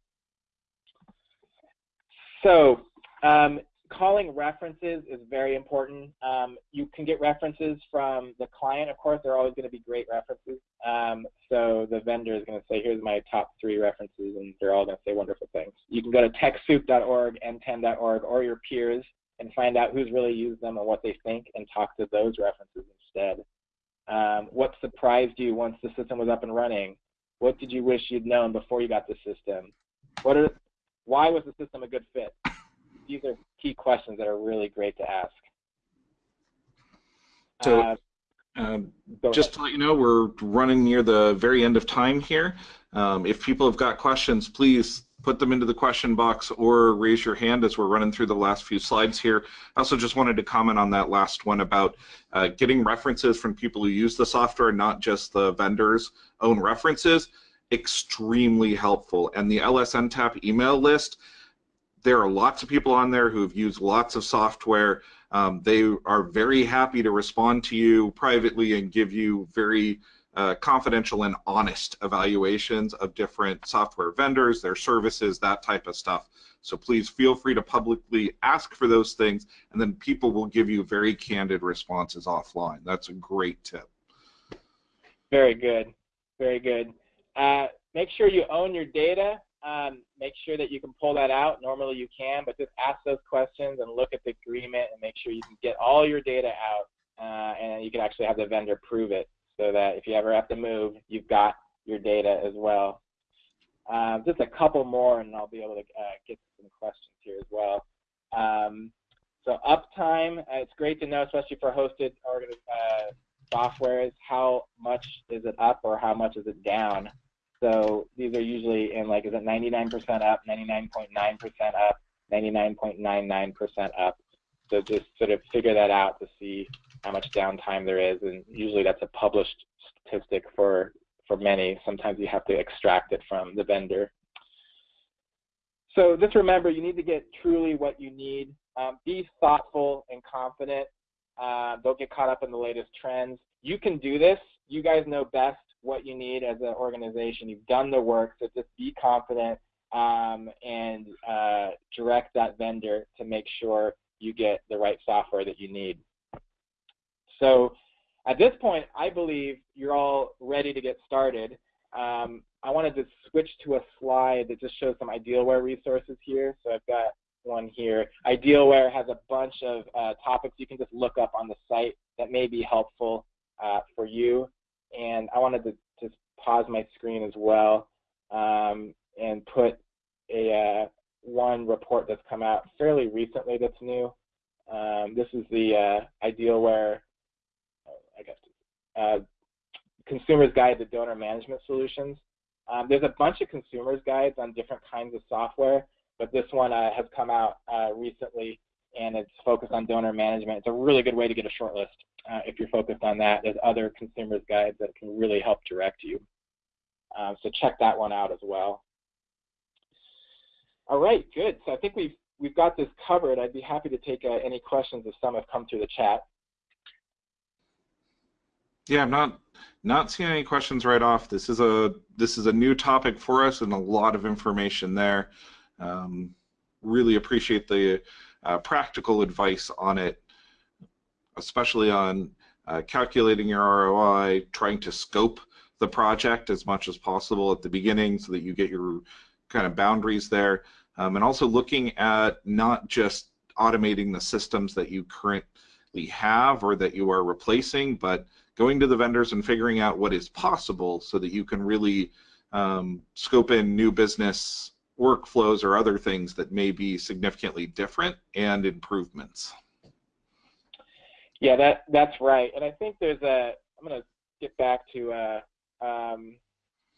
So um, calling references is very important. Um, you can get references from the client, of course, they're always going to be great references. Um, so the vendor is going to say, here's my top three references, and they're all going to say wonderful things. You can go to TechSoup.org, nten.org, or your peers and find out who's really used them and what they think and talk to those references instead. Um, what surprised you once the system was up and running? What did you wish you'd known before you got the system? What are, why was the system a good fit? these are key questions that are really great to ask. So, uh, um, just to let you know, we're running near the very end of time here. Um, if people have got questions, please put them into the question box or raise your hand as we're running through the last few slides here. I also just wanted to comment on that last one about uh, getting references from people who use the software, not just the vendor's own references. Extremely helpful. And the LSNTAP email list there are lots of people on there who have used lots of software. Um, they are very happy to respond to you privately and give you very uh, confidential and honest evaluations of different software vendors, their services, that type of stuff. So please feel free to publicly ask for those things, and then people will give you very candid responses offline. That's a great tip. Very good. Very good. Uh, make sure you own your data um, make sure that you can pull that out. Normally you can, but just ask those questions and look at the agreement and make sure you can get all your data out uh, and you can actually have the vendor prove it so that if you ever have to move, you've got your data as well. Uh, just a couple more and I'll be able to uh, get some questions here as well. Um, so uptime, uh, it's great to know, especially for hosted uh, software, is how much is it up or how much is it down. So these are usually in like, is it 99% up, 99.9% up, 99.99% up. So just sort of figure that out to see how much downtime there is. And usually that's a published statistic for, for many. Sometimes you have to extract it from the vendor. So just remember, you need to get truly what you need. Um, be thoughtful and confident. Uh, don't get caught up in the latest trends. You can do this. You guys know best what you need as an organization. You've done the work, so just be confident um, and uh, direct that vendor to make sure you get the right software that you need. So at this point, I believe you're all ready to get started. Um, I wanted to switch to a slide that just shows some Idealware resources here. So I've got one here. Idealware has a bunch of uh, topics you can just look up on the site that may be helpful uh, for you and I wanted to just pause my screen as well um, and put a uh, one report that's come out fairly recently that's new. Um, this is the uh, Idealware, uh, Consumer's Guide to Donor Management Solutions. Um, there's a bunch of consumer's guides on different kinds of software, but this one uh, has come out uh, recently and it's focused on donor management. It's a really good way to get a short list uh, if you're focused on that. There's other consumers guides that can really help direct you. Um, so check that one out as well. All right, good. So I think we've we've got this covered. I'd be happy to take uh, any questions if some have come through the chat. Yeah, I'm not not seeing any questions right off. This is a this is a new topic for us and a lot of information there. Um, really appreciate the uh, practical advice on it especially on uh, calculating your ROI, trying to scope the project as much as possible at the beginning so that you get your kind of boundaries there, um, and also looking at not just automating the systems that you currently have or that you are replacing, but going to the vendors and figuring out what is possible so that you can really um, scope in new business workflows or other things that may be significantly different and improvements. Yeah, that that's right. And I think there's a. I'm going to get back to uh, um,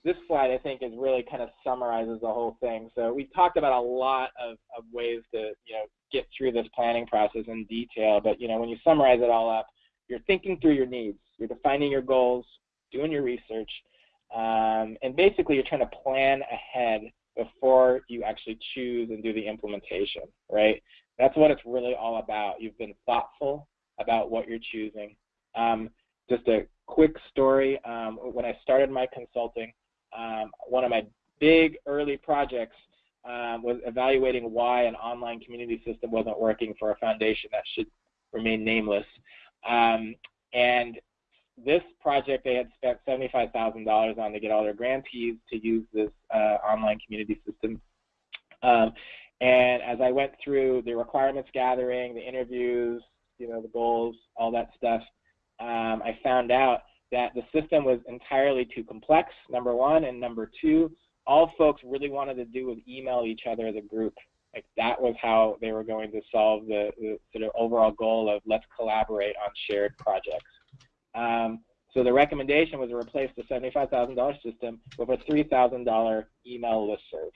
this slide. I think is really kind of summarizes the whole thing. So we talked about a lot of, of ways to you know get through this planning process in detail. But you know when you summarize it all up, you're thinking through your needs. You're defining your goals, doing your research, um, and basically you're trying to plan ahead before you actually choose and do the implementation. Right? That's what it's really all about. You've been thoughtful about what you're choosing. Um, just a quick story. Um, when I started my consulting, um, one of my big early projects um, was evaluating why an online community system wasn't working for a foundation that should remain nameless. Um, and this project they had spent $75,000 on to get all their grantees to use this uh, online community system. Um, and as I went through the requirements gathering, the interviews, you know, the goals, all that stuff, um, I found out that the system was entirely too complex, number one, and number two, all folks really wanted to do was email each other as a group. Like that was how they were going to solve the, the sort of overall goal of let's collaborate on shared projects. Um, so the recommendation was to replace the $75,000 system with a $3,000 email listserv,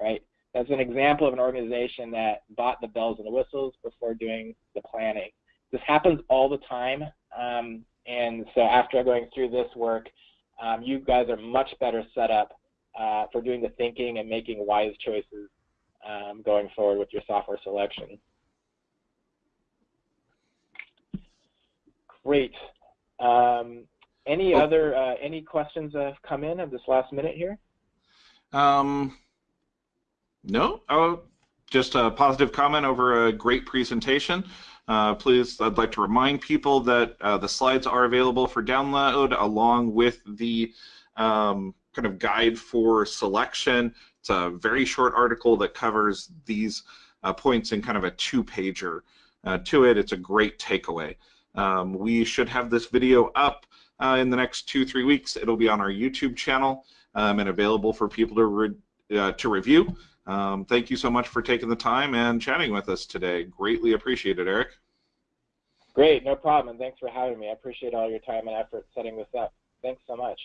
right? That's an example of an organization that bought the bells and the whistles before doing the planning. This happens all the time, um, and so after going through this work, um, you guys are much better set up uh, for doing the thinking and making wise choices um, going forward with your software selection. Great. Um, any oh. other uh, any questions that have come in at this last minute here? Um, no. Oh, just a positive comment over a great presentation. Uh, please, I'd like to remind people that uh, the slides are available for download along with the um, kind of guide for selection. It's a very short article that covers these uh, points in kind of a two-pager uh, to it. It's a great takeaway. Um, we should have this video up uh, in the next two, three weeks. It'll be on our YouTube channel um, and available for people to, re uh, to review. Um, thank you so much for taking the time and chatting with us today. Greatly appreciated, Eric. Great, no problem, and thanks for having me. I appreciate all your time and effort setting this up. Thanks so much.